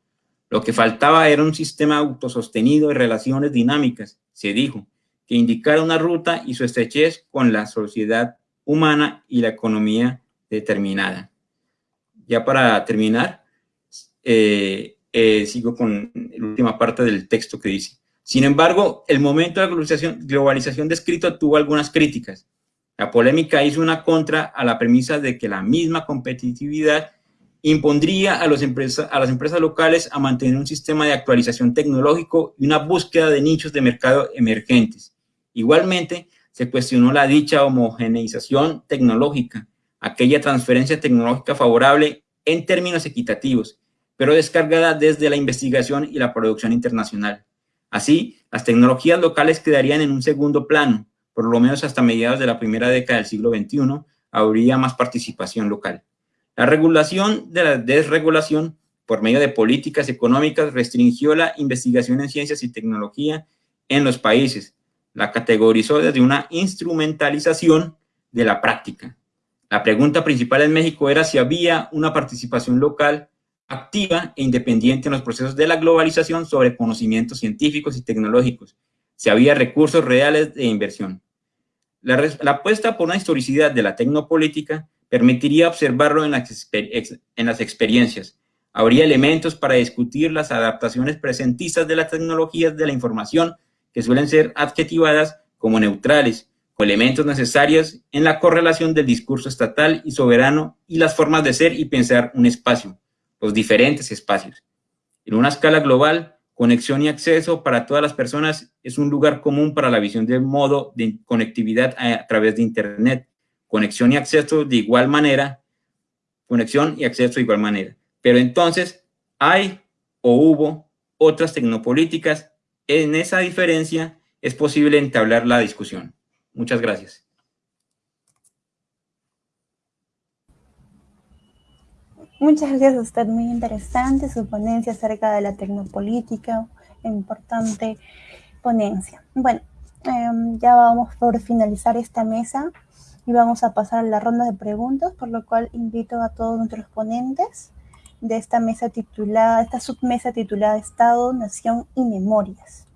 Lo que faltaba era un sistema autosostenido de relaciones dinámicas, se dijo, que indicara una ruta y su estrechez con la sociedad humana y la economía determinada. Ya para terminar, eh, eh, sigo con la última parte del texto que dice. Sin embargo, el momento de la globalización, globalización descrito tuvo algunas críticas. La polémica hizo una contra a la premisa de que la misma competitividad impondría a, a las empresas locales a mantener un sistema de actualización tecnológico y una búsqueda de nichos de mercado emergentes. Igualmente, se cuestionó la dicha homogeneización tecnológica, aquella transferencia tecnológica favorable en términos equitativos, pero descargada desde la investigación y la producción internacional. Así, las tecnologías locales quedarían en un segundo plano, por lo menos hasta mediados de la primera década del siglo XXI, habría más participación local. La regulación de la desregulación por medio de políticas económicas restringió la investigación en ciencias y tecnología en los países, la categorizó desde una instrumentalización de la práctica. La pregunta principal en México era si había una participación local activa e independiente en los procesos de la globalización sobre conocimientos científicos y tecnológicos, si había recursos reales de inversión. La, apuesta por una historicidad de la tecnopolítica permitiría observarlo en las experiencias. Habría elementos para discutir las adaptaciones presentistas de las tecnologías de la información que suelen ser adjetivadas como neutrales, con elementos necesarios en la correlación del discurso estatal y soberano y las formas de ser y pensar un espacio, los diferentes espacios. En una escala global, conexión y acceso para todas las personas es un lugar común para la visión del modo de conectividad a través de Internet. Conexión y acceso de igual manera, conexión y acceso de igual manera. Pero entonces, ¿hay o hubo otras tecnopolíticas? En esa diferencia es posible entablar la discusión. Muchas gracias. Muchas gracias a usted, muy interesante su ponencia acerca de la tecnopolítica, importante ponencia. Bueno, em, ya vamos por finalizar esta mesa y vamos a pasar a la ronda de preguntas, por lo cual invito a todos nuestros ponentes de esta mesa titulada, esta submesa titulada Estado, Nación y Memorias.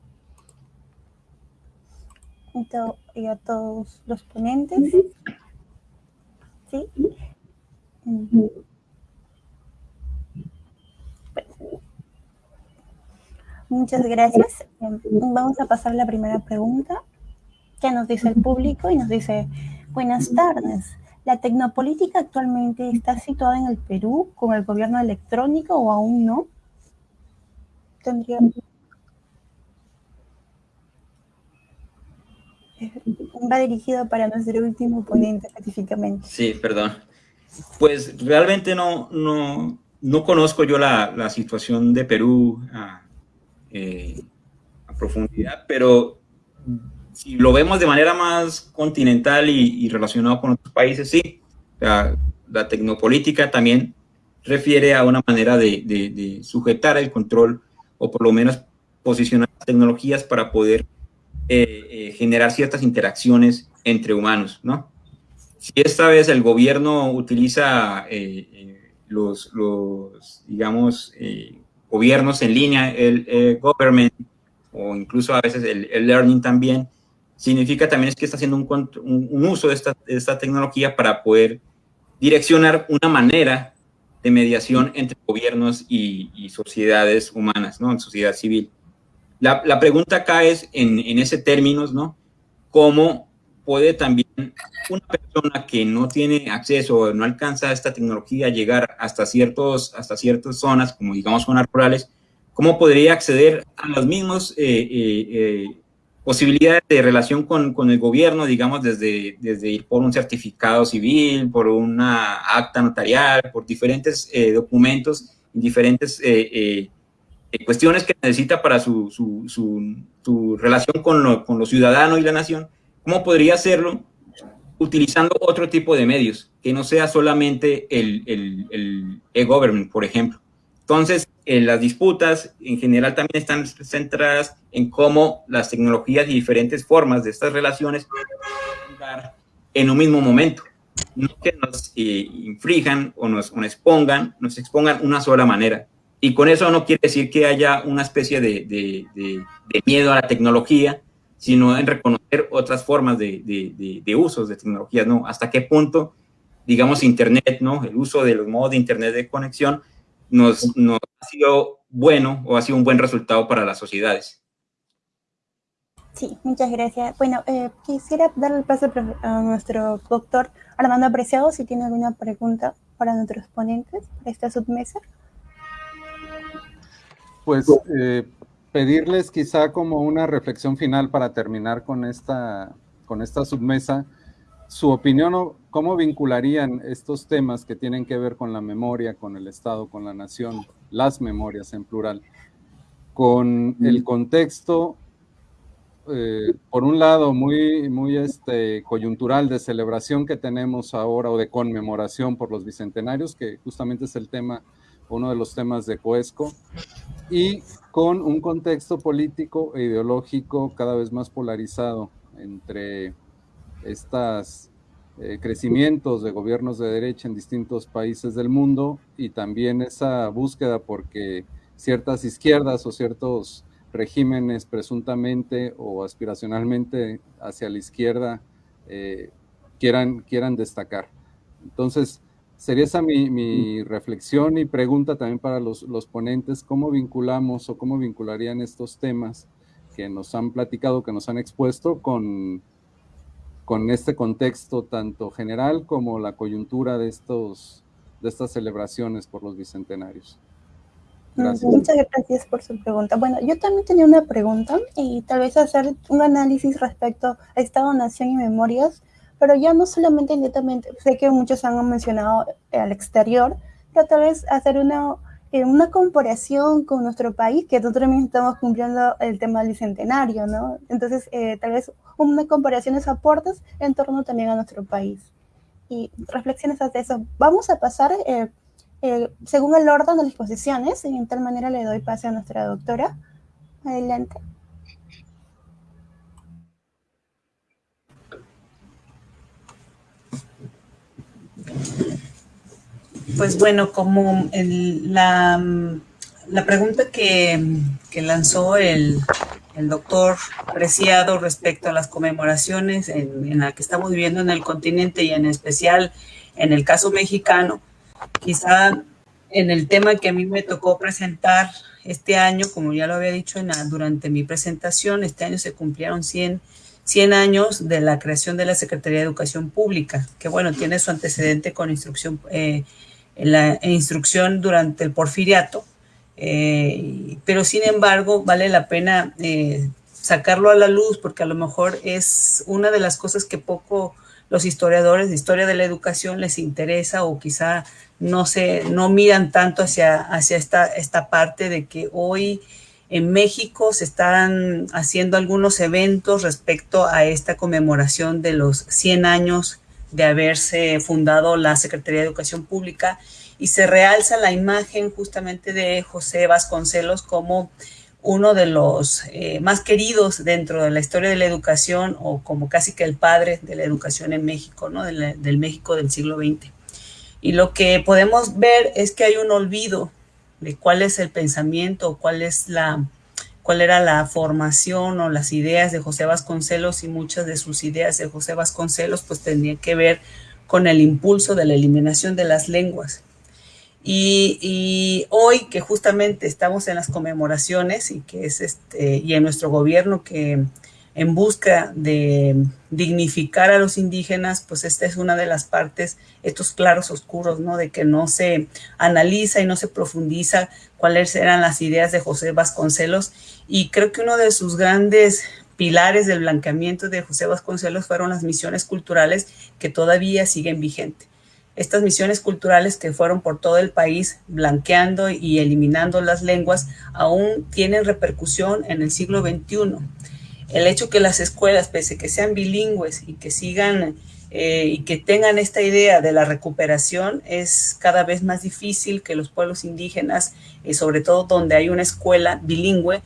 Y, a todos los ponentes. ¿Sí? Muchas gracias. Em, vamos a pasar a la primera pregunta que nos dice el público y nos dice, buenas tardes. ¿La tecnopolítica actualmente está situada en el Perú con el gobierno electrónico o aún no? Tendría... Va dirigido para nuestro último ponente específicamente. Sí, perdón. Pues realmente no, no, no conozco yo la, la situación de Perú a, eh, a profundidad, pero si lo vemos de manera más continental y, relacionado con otros países, sí. La, tecnopolítica también refiere a una manera de, sujetar el control o por lo menos posicionar tecnologías para poder eh, eh, generar ciertas interacciones entre humanos, ¿no? Si esta vez el gobierno utiliza eh, los, digamos, gobiernos en línea, el government, o incluso a veces el learning también, significa también es que está haciendo un, un, uso de esta, esta, tecnología para poder direccionar una manera de mediación entre gobiernos y, y sociedades humanas, ¿no? En sociedad civil. La, la pregunta acá es, en, en ese términos, ¿no? ¿Cómo puede también una persona que no tiene acceso o no alcanza a esta tecnología llegar hasta, ciertos, hasta ciertas zonas, como digamos zonas rurales, cómo podría acceder a los mismos eh, eh, eh posibilidades de relación con, con, el gobierno, digamos, desde, desde ir por un certificado civil, por una acta notarial, por diferentes eh, documentos, diferentes eh, eh, cuestiones que necesita para su, su, su, su relación con lo, con los ciudadanos y la nación, ¿cómo podría hacerlo utilizando otro tipo de medios, que no sea solamente el e-government, por ejemplo? Entonces, las disputas en general también están centradas en cómo las tecnologías y diferentes formas de estas relaciones dar en un mismo momento. No que nos eh, o nos, expongan, nos expongan una sola manera. Y con eso no quiere decir que haya una especie de, de, miedo a la tecnología, sino en reconocer otras formas de, usos de tecnologías, ¿no? Hasta qué punto, digamos, Internet, ¿no? El uso de los modos de Internet de conexión nos, ha sido bueno o ha sido un buen resultado para las sociedades. Sí, muchas gracias. Bueno, eh, quisiera darle el paso a nuestro doctor Armando Apreciado si tiene alguna pregunta para nuestros ponentes para esta submesa. Pues eh, pedirles quizá como una reflexión final para terminar con esta, con esta submesa su opinión cómo vincularían estos temas que tienen que ver con la memoria, con el Estado, con la nación, las memorias en plural, con el contexto, eh, por un lado, muy, muy este, coyuntural de celebración que tenemos ahora o de conmemoración por los bicentenarios, que justamente es el tema, uno de los temas de Coesco, y con un contexto político e ideológico cada vez más polarizado entre estos eh, crecimientos de gobiernos de derecha en distintos países del mundo y también esa búsqueda porque ciertas izquierdas o ciertos regímenes presuntamente o aspiracionalmente hacia la izquierda eh, quieran, quieran destacar. Entonces, sería esa mi, reflexión y pregunta también para los, los, ponentes, ¿cómo vinculamos o cómo vincularían estos temas que nos han platicado, que nos han expuesto con, con este contexto tanto general como la coyuntura de, estos, de estas celebraciones por los bicentenarios? Muchas gracias por su pregunta. Bueno, yo también tenía una pregunta y tal vez hacer un análisis respecto a Estado, Nación y Memorias, pero ya no solamente netamente, sé que muchos han mencionado al exterior, pero tal vez hacer una, eh, una comparación con nuestro país, que nosotros también estamos cumpliendo el tema del bicentenario, ¿no? Entonces, eh, tal vez una comparación de aportes en torno también a nuestro país. Y reflexiones ante eso. Vamos a pasar... Eh, eh, según el orden de las exposiciones, y en tal manera le doy pase a nuestra doctora. Adelante. Pues bueno, como la, la, pregunta que, lanzó el, doctor Preciado respecto a las conmemoraciones en, en la que estamos viviendo en el continente y en especial en el caso mexicano, Quizá en el tema que a mí me tocó presentar este año, como ya lo había dicho en durante mi presentación, este año se cumplieron 100, 100 años de la creación de la Secretaría de Educación Pública, que bueno, tiene su antecedente con instrucción, eh, la instrucción durante el porfiriato, eh, pero sin embargo vale la pena eh, sacarlo a la luz porque a lo mejor es una de las cosas que poco los historiadores de historia de la educación les interesa o quizá no se no miran tanto hacia, hacia esta, esta parte de que hoy en México se están haciendo algunos eventos respecto a esta conmemoración de los 100 años de haberse fundado la Secretaría de Educación Pública y se realza la imagen justamente de José Vasconcelos como uno de los eh, más queridos dentro de la historia de la educación o como casi que el padre de la educación en México, ¿no? del México del siglo XX. Y lo que podemos ver es que hay un olvido de cuál es el pensamiento, cuál es la, cuál era la formación o las ideas de José Vasconcelos y muchas de sus ideas de José Vasconcelos pues tenían que ver con el impulso de la eliminación de las lenguas. Y, hoy que justamente estamos en las conmemoraciones y que es este, y en nuestro gobierno que en busca de dignificar a los indígenas, pues esta es una de las partes, estos claros oscuros, ¿no? De que no se analiza y no se profundiza cuáles eran las ideas de José Vasconcelos. Y creo que uno de sus grandes pilares del blanqueamiento de José Vasconcelos fueron las misiones culturales que todavía siguen vigentes estas misiones culturales que fueron por todo el país blanqueando y eliminando las lenguas aún tienen repercusión en el siglo XXI. El hecho que las escuelas, pese a que sean bilingües y que sigan eh, y que tengan esta idea de la recuperación, es cada vez más difícil que los pueblos indígenas, y sobre todo donde hay una escuela bilingüe,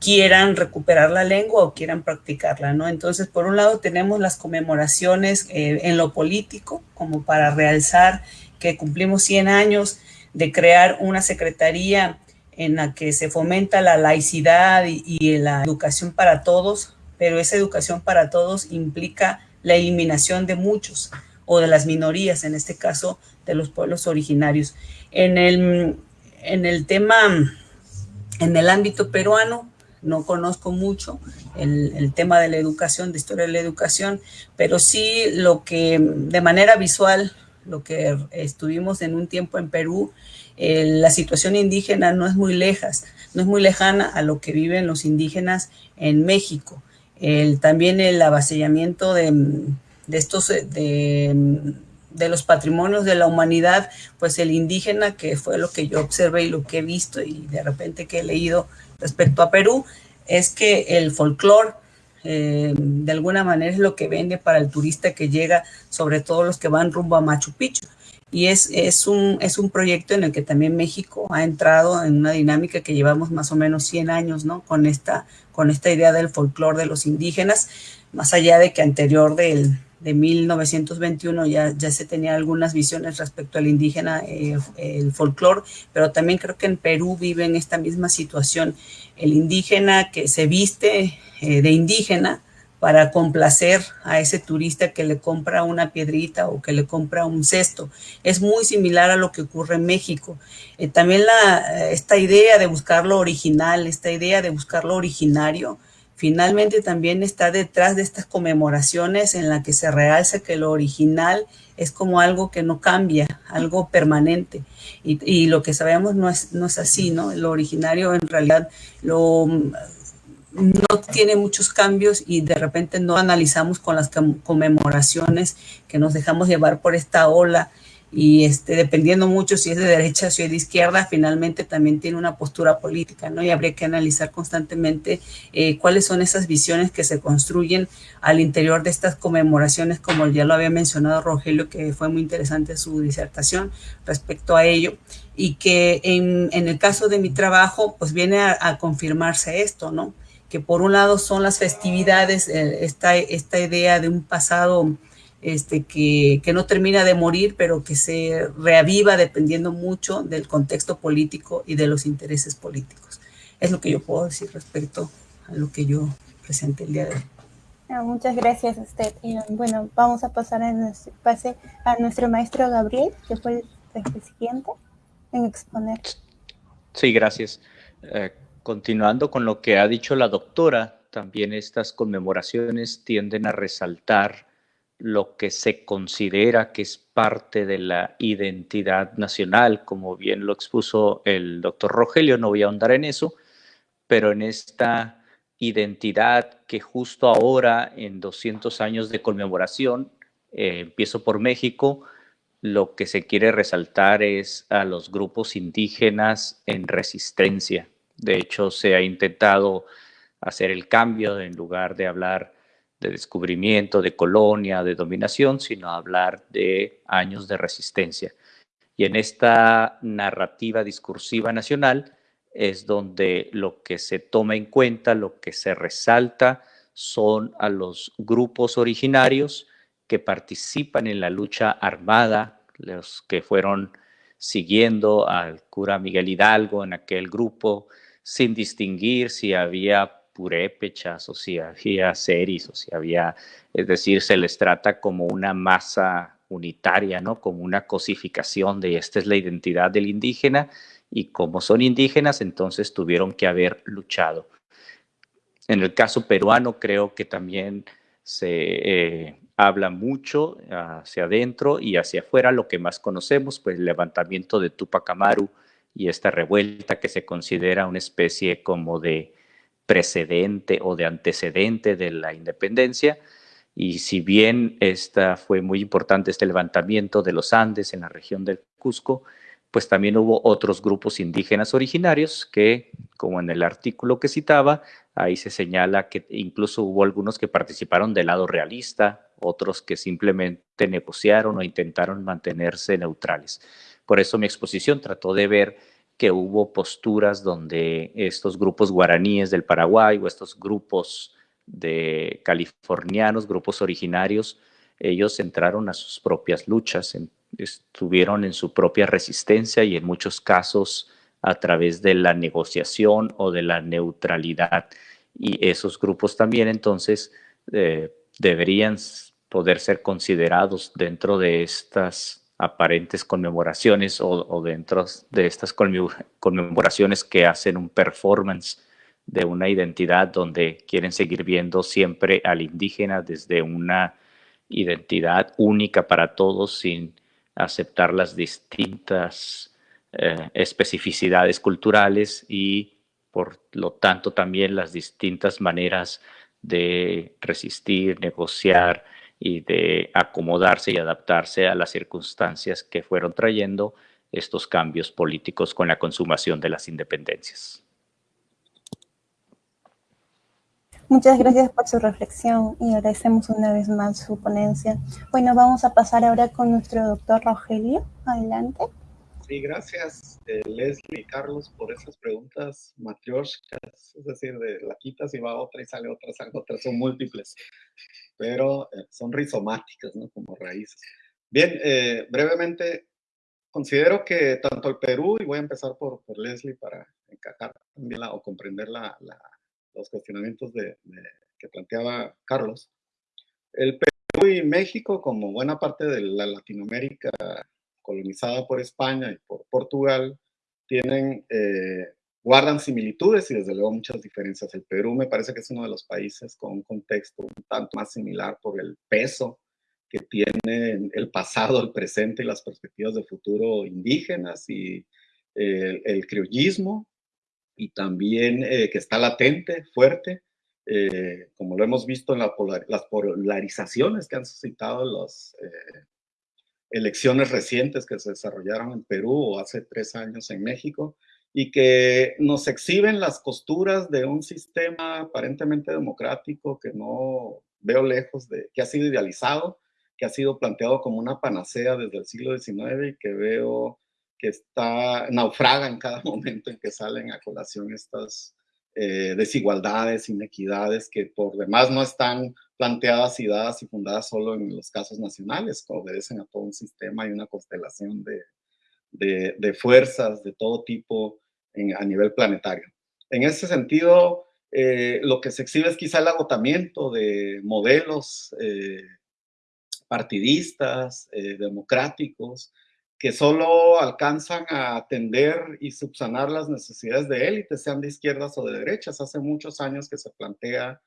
quieran recuperar la lengua o quieran practicarla, ¿no? Entonces, por un lado tenemos las conmemoraciones eh, en lo político, como para realzar que cumplimos 100 años de crear una secretaría en la que se fomenta la laicidad y, la educación para todos, pero esa educación para todos implica la eliminación de muchos o de las minorías, en este caso de los pueblos originarios. En el, en el tema, en el ámbito peruano, no conozco mucho el, tema de la educación, de historia de la educación, pero sí lo que de manera visual, lo que estuvimos en un tiempo en Perú, la situación indígena no es muy lejas, no es muy lejana a lo que viven los indígenas en México. El, también el avasallamiento de, estos, de, de los patrimonios de la humanidad, pues el indígena, que fue lo que yo observé y lo que he visto y de repente que he leído respecto a Perú, es que el folclore eh, de alguna manera es lo que vende para el turista que llega, sobre todo los que van rumbo a Machu Picchu. Y es, es, un, es un proyecto en el que también México ha entrado en una dinámica que llevamos más o menos 100 años, ¿no? Con esta, con esta idea del folclore de los indígenas, más allá de que anterior del, de 1921 ya, ya se tenía algunas visiones respecto al indígena, eh, el folclore, pero también creo que en Perú vive en esta misma situación. El indígena que se viste eh, de indígena para complacer a ese turista que le compra una piedrita o que le compra un cesto. Es muy similar a lo que ocurre en México. Eh, también la, esta idea de buscar lo original, esta idea de buscar lo originario, finalmente también está detrás de estas conmemoraciones en la que se realza que lo original es como algo que no cambia, algo permanente. Y, lo que sabemos no es, no es así, ¿no? Lo originario en realidad lo, no tiene muchos cambios y de repente no analizamos con las conmemoraciones que nos dejamos llevar por esta ola y este, dependiendo mucho si es de derecha o si es de izquierda, finalmente también tiene una postura política, ¿no? Y habría que analizar constantemente eh, cuáles son esas visiones que se construyen al interior de estas conmemoraciones, como ya lo había mencionado Rogelio, que fue muy interesante su disertación respecto a ello, y que en, en el caso de mi trabajo, pues viene a, a confirmarse esto, ¿no? Que por un lado son las festividades, eh, esta, esta idea de un pasado este, que, que, no termina de morir, pero que se reaviva dependiendo mucho del contexto político y de los intereses políticos. Es lo que yo puedo decir respecto a lo que yo presenté el día de hoy. Ah, muchas gracias a usted. Y, bueno, vamos a pasar a nuestro, pase a nuestro maestro Gabriel, que fue el, siguiente en exponer. Sí, gracias. Eh, continuando con lo que ha dicho la doctora, también estas conmemoraciones tienden a resaltar lo que se considera que es parte de la identidad nacional, como bien lo expuso el doctor Rogelio, no voy a ahondar en eso, pero en esta identidad que justo ahora, en 200 años de conmemoración, eh, empiezo por México, lo que se quiere resaltar es a los grupos indígenas en resistencia. De hecho, se ha intentado hacer el cambio en lugar de hablar de descubrimiento, de colonia, de dominación, sino hablar de años de resistencia. Y en esta narrativa discursiva nacional es donde lo que se toma en cuenta, lo que se resalta son a los grupos originarios que participan en la lucha armada, los que fueron siguiendo al cura Miguel Hidalgo en aquel grupo, sin distinguir si había purépechas o si había series o si había, es decir, se les trata como una masa unitaria, ¿no? Como una cosificación de esta es la identidad del indígena y como son indígenas, entonces tuvieron que haber luchado. En el caso peruano creo que también se eh, habla mucho hacia adentro y hacia afuera, lo que más conocemos, pues el levantamiento de Tupac Amaru y esta revuelta que se considera una especie como de precedente o de antecedente de la independencia. Y si bien esta fue muy importante, este levantamiento de los Andes en la región del Cusco, pues también hubo otros grupos indígenas originarios que, como en el artículo que citaba, ahí se señala que incluso hubo algunos que participaron del lado realista, otros que simplemente negociaron o intentaron mantenerse neutrales. Por eso mi exposición trató de ver que hubo posturas donde estos grupos guaraníes del Paraguay o estos grupos de californianos, grupos originarios, ellos entraron a sus propias luchas, estuvieron en su propia resistencia y en muchos casos a través de la negociación o de la neutralidad. Y esos grupos también entonces eh, deberían poder ser considerados dentro de estas aparentes conmemoraciones o, dentro de estas conmemoraciones que hacen un performance de una identidad donde quieren seguir viendo siempre al indígena desde una identidad única para todos sin aceptar las distintas eh, especificidades culturales y por lo tanto también las distintas maneras de resistir, negociar, y de acomodarse y adaptarse a las circunstancias que fueron trayendo estos cambios políticos con la consumación de las independencias. Muchas gracias por su reflexión y agradecemos una vez más su ponencia. Bueno, vamos a pasar ahora con nuestro doctor Rogelio. Adelante. Sí, gracias eh, Leslie y Carlos por esas preguntas matrioshkas, es decir, de la quitas y va otra y sale otra, sale otra, son múltiples, pero eh, son rizomáticas, ¿no? Como raíces. Bien, eh, brevemente, considero que tanto el Perú, y voy a empezar por, por Leslie para encajar también o comprender la, los cuestionamientos de, que planteaba Carlos, el Perú y México, como buena parte de la Latinoamérica colonizada por España y por Portugal, tienen, eh, guardan similitudes y desde luego muchas diferencias. El Perú me parece que es uno de los países con un contexto un tanto más similar por el peso que tiene el pasado, el presente y las perspectivas de futuro indígenas y eh, el criollismo y también eh, que está latente, fuerte, como lo hemos visto en la las polarizaciones que han suscitado los elecciones recientes que se desarrollaron en Perú o hace tres años en México y que nos exhiben las costuras de un sistema aparentemente democrático que no veo lejos de, que ha sido idealizado, que ha sido planteado como una panacea desde el siglo XIX y que veo que está, naufraga en cada momento en que salen a colación estas eh, desigualdades, inequidades que por demás no están planteadas y dadas y fundadas solo en los casos nacionales, que obedecen a todo un sistema y una constelación de, de, fuerzas de todo tipo a nivel planetario. En ese sentido, eh, lo que se exhibe es quizá el agotamiento de modelos eh, partidistas, democráticos, que solo alcanzan a atender y subsanar las necesidades de élites, sean de izquierdas o de derechas. Hace muchos años que se plantea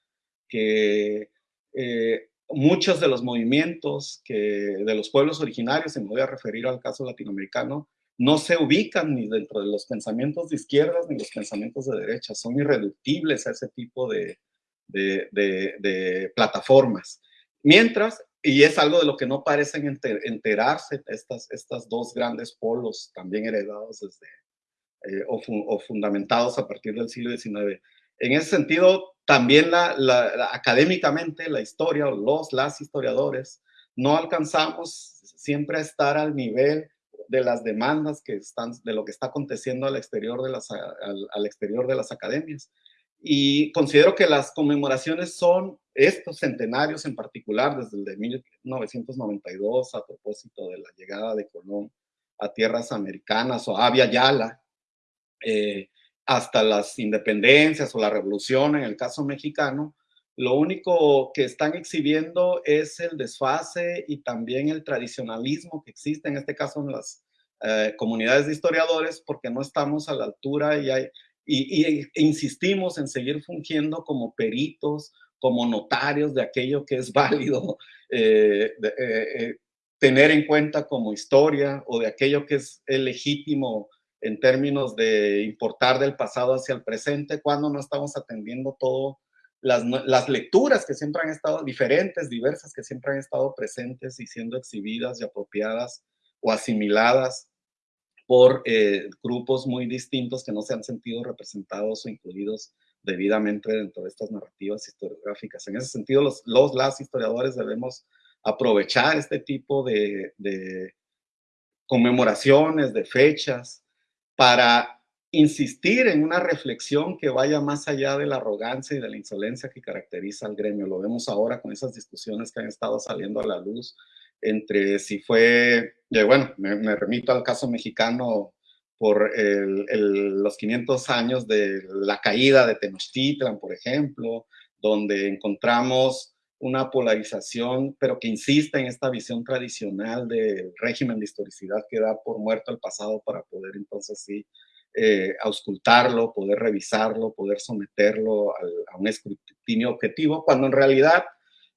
que eh, muchos de los movimientos que, de los pueblos originarios, y me voy a referir al caso latinoamericano, no se ubican ni dentro de los pensamientos de izquierdas ni los pensamientos de derecha, son irreductibles a ese tipo de, de, de plataformas. Mientras y es algo de lo que no parecen enterarse estas, estas dos grandes polos también heredados desde, eh, o, fundamentados a partir del siglo XIX. En ese sentido, también la, académicamente la historia los, las historiadores no alcanzamos siempre a estar al nivel de las demandas que están, de lo que está aconteciendo al exterior de las, al exterior de las academias. Y considero que las conmemoraciones son estos centenarios en particular, desde el de 1992 a propósito de la llegada de Colón a tierras americanas o a Yala, eh, hasta las independencias o la revolución en el caso mexicano, lo único que están exhibiendo es el desfase y también el tradicionalismo que existe en este caso en las eh, comunidades de historiadores porque no estamos a la altura y insistimos en seguir fungiendo como peritos, como notarios de aquello que es válido eh, eh, tener en cuenta como historia o de aquello que es legítimo en términos de importar del pasado hacia el presente, cuando no estamos atendiendo todo las, las, lecturas que siempre han estado diferentes, diversas, que siempre han estado presentes y siendo exhibidas y apropiadas o asimiladas por eh, grupos muy distintos que no se han sentido representados o incluidos debidamente dentro de estas narrativas historiográficas. En ese sentido, los, los las historiadores debemos aprovechar este tipo de, de conmemoraciones, de fechas, para insistir en una reflexión que vaya más allá de la arrogancia y de la insolencia que caracteriza al gremio. Lo vemos ahora con esas discusiones que han estado saliendo a la luz entre si fue, bueno, me, remito al caso mexicano por los 500 años de la caída de Tenochtitlan, por ejemplo, donde encontramos una polarización, pero que insiste en esta visión tradicional del régimen de historicidad que da por muerto el pasado para poder entonces sí eh, auscultarlo, poder revisarlo, poder someterlo a un escrutinio objetivo, cuando en realidad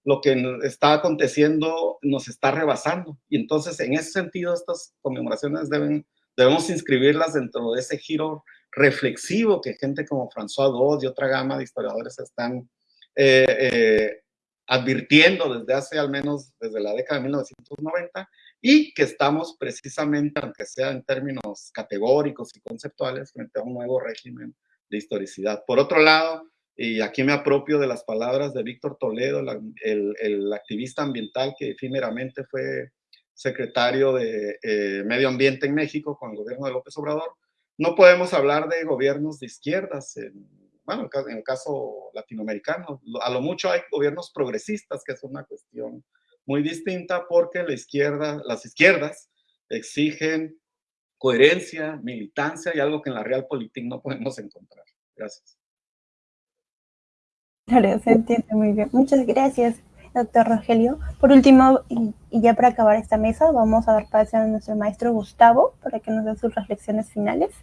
lo que está aconteciendo nos está rebasando. Y entonces, en ese sentido, estas conmemoraciones deben, debemos inscribirlas dentro de ese giro reflexivo que gente como François Dod y otra gama de historiadores están eh, eh, advirtiendo desde hace al menos desde la década de 1990 y que estamos precisamente, aunque sea en términos categóricos y conceptuales, frente a un nuevo régimen de historicidad. Por otro lado, y aquí me apropio de las palabras de Víctor Toledo, el, activista ambiental que efímeramente fue secretario de eh, Medio Ambiente en México con el gobierno de López Obrador. No podemos hablar de gobiernos de izquierdas, bueno, en el caso latinoamericano. A lo mucho hay gobiernos progresistas, que es una cuestión muy distinta porque la izquierda, las izquierdas exigen coherencia, militancia y algo que en la Realpolitik no podemos encontrar. Gracias. Claro, se entiende muy bien. Muchas gracias, doctor Rogelio. Por último, y, ya para acabar esta mesa, vamos a dar paso a nuestro maestro Gustavo para que nos dé sus reflexiones finales.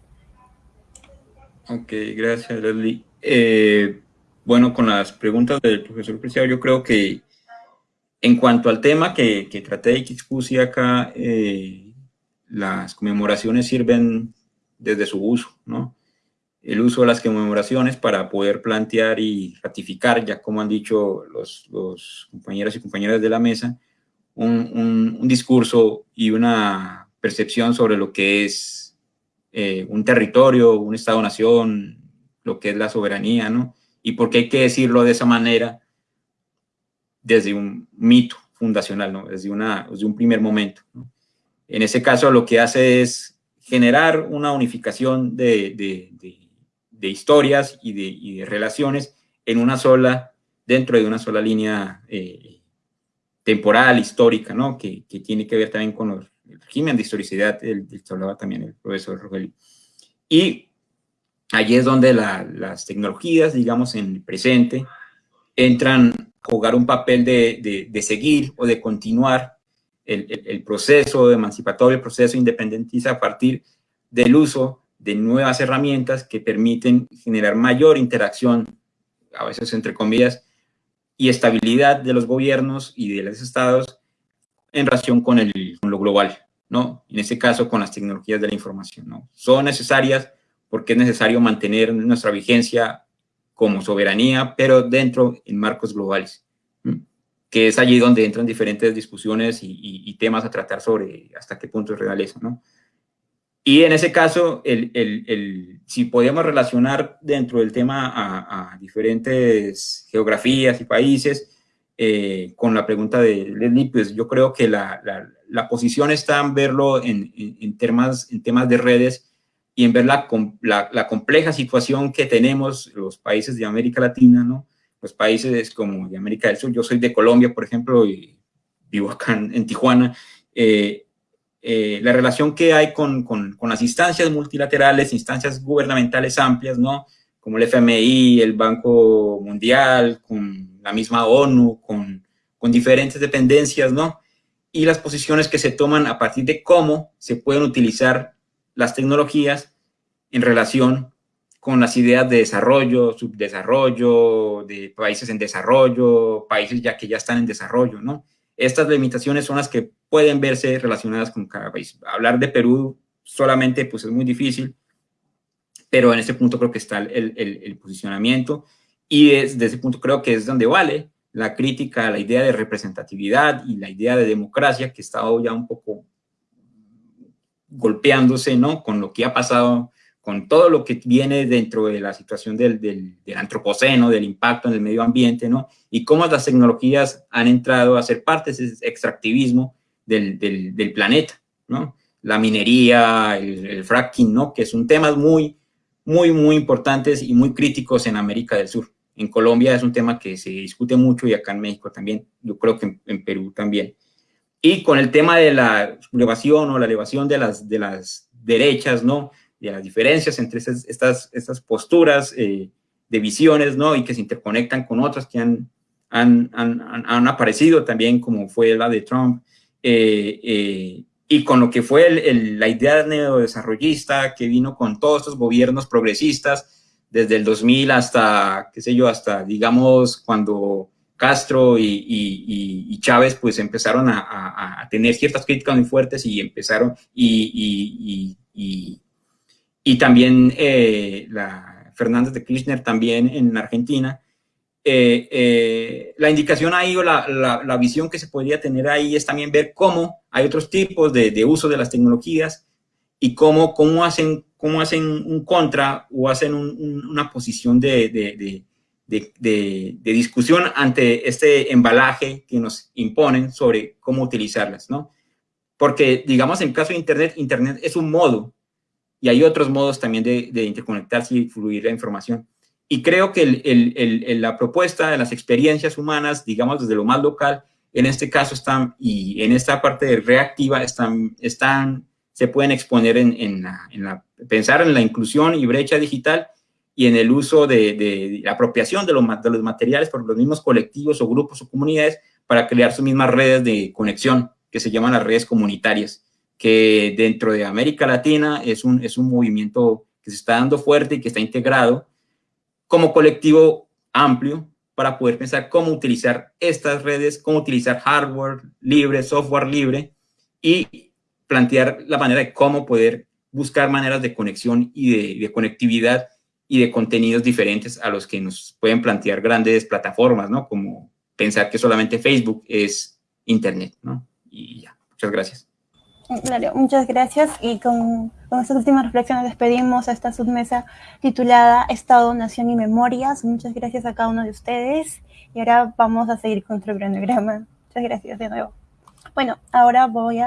Ok, gracias, Leslie. Eh, bueno, con las preguntas del profesor Preciado, yo creo que en cuanto al tema que, que traté y que acá, eh, las conmemoraciones sirven desde su uso, ¿no? el uso de las conmemoraciones para poder plantear y ratificar, ya como han dicho los, los compañeros y compañeras de la mesa, un, discurso y una percepción sobre lo que es eh, un territorio, un Estado-nación, lo que es la soberanía, ¿no? Y por qué hay que decirlo de esa manera desde un mito fundacional, ¿no? Desde, un primer momento. En ese caso lo que hace es generar una unificación de, historias y de, relaciones en una sola, dentro de una sola línea eh, temporal, histórica, ¿no? Que, tiene que ver también con el régimen de historicidad del, que hablaba también el profesor Rogelio. Y allí es donde las tecnologías, digamos, en el presente, entran a jugar un papel de, seguir o de continuar el, el, proceso emancipatorio, el proceso independentista a partir del uso de nuevas herramientas que permiten generar mayor interacción, a veces entre comillas, y estabilidad de los gobiernos y de los estados en relación con, el, lo global, ¿no? En este caso, con las tecnologías de la información, ¿no? Son necesarias porque es necesario mantener nuestra vigencia como soberanía, pero dentro en marcos globales, que es allí donde entran diferentes discusiones y, y, temas a tratar sobre hasta qué punto es realeza, ¿no? Y en ese caso, el, el, el, si podíamos relacionar dentro del tema a, a diferentes geografías y países, eh, con la pregunta de Leslie, pues yo creo que la, la, la posición está en verlo en, en, en, temas, en temas de redes y en ver la, la, compleja situación que tenemos los países de América Latina, ¿no? Los países como de América del Sur, yo soy de Colombia, por ejemplo, y vivo acá en, en Tijuana, eh, eh, la relación que hay con, con, con, las instancias multilaterales, instancias gubernamentales amplias, ¿no? Como el FMI, el Banco Mundial, con la misma ONU, con, con diferentes dependencias, ¿no? Y las posiciones que se toman a partir de cómo se pueden utilizar las tecnologías en relación con las ideas de desarrollo, subdesarrollo, de países en desarrollo, países ya que ya están en desarrollo, ¿no? Estas limitaciones son las que pueden verse relacionadas con cada país. Hablar de Perú solamente pues es muy difícil, pero en este punto creo que está el, el, el posicionamiento y desde ese punto creo que es donde vale la crítica a la idea de representatividad y la idea de democracia que está ya un poco golpeándose ¿no? con lo que ha pasado con todo lo que viene dentro de la situación del, del, del, antropoceno, del impacto en el medio ambiente, ¿no? Y cómo las tecnologías han entrado a ser parte de ese extractivismo del, del planeta, ¿no? La minería, el, el, fracking, ¿no? Que son temas muy, muy, muy importantes y muy críticos en América del Sur. En Colombia es un tema que se discute mucho y acá en México también, yo creo que en, en Perú también. Y con el tema de la elevación o la elevación de las, de las derechas, ¿no? de las diferencias entre estas, estas posturas eh, de visiones, ¿no? Y que se interconectan con otras que han, han, han, han aparecido también, como fue la de Trump, eh, eh, y con lo que fue el, el, la idea neodesarrollista que vino con todos estos gobiernos progresistas, desde el 2000 hasta, qué sé yo, hasta, digamos, cuando Castro y, y, y Chávez pues empezaron a, a, a, tener ciertas críticas muy fuertes y empezaron y, y también eh, la Fernández de Kirchner también en Argentina. Eh, eh, la indicación ahí o la, la, visión que se podría tener ahí es también ver cómo hay otros tipos de, de uso de las tecnologías y cómo, cómo, hacen, cómo hacen un contra o hacen un, un, una posición de, de, de, discusión ante este embalaje que nos imponen sobre cómo utilizarlas, ¿no? porque, digamos, en caso de Internet, Internet es un modo y hay otros modos también de interconectarse y fluir la información. Y creo que el, el, el, la propuesta de las experiencias humanas, digamos, desde lo más local, en este caso están, y en esta parte de reactiva, están, están se pueden exponer en, en, la, en la, pensar en la inclusión y brecha digital y en el uso de, de, la apropiación de, de los materiales por los mismos colectivos o grupos o comunidades para crear sus mismas redes de conexión, que se llaman las redes comunitarias, que dentro de América Latina es un, es un movimiento que se está dando fuerte y que está integrado como colectivo amplio para poder pensar cómo utilizar estas redes, cómo utilizar hardware libre, software libre y plantear la manera de cómo poder buscar maneras de conexión y de, conectividad y de contenidos diferentes a los que nos pueden plantear grandes plataformas, ¿no? Como pensar que solamente Facebook es Internet, ¿no? Y ya, muchas gracias. Claro, muchas gracias y con, con estas últimas reflexiones despedimos a esta submesa titulada Estado, Nación y Memorias. Muchas gracias a cada uno de ustedes y ahora vamos a seguir con nuestro cronograma. Muchas gracias de nuevo. Bueno, ahora voy a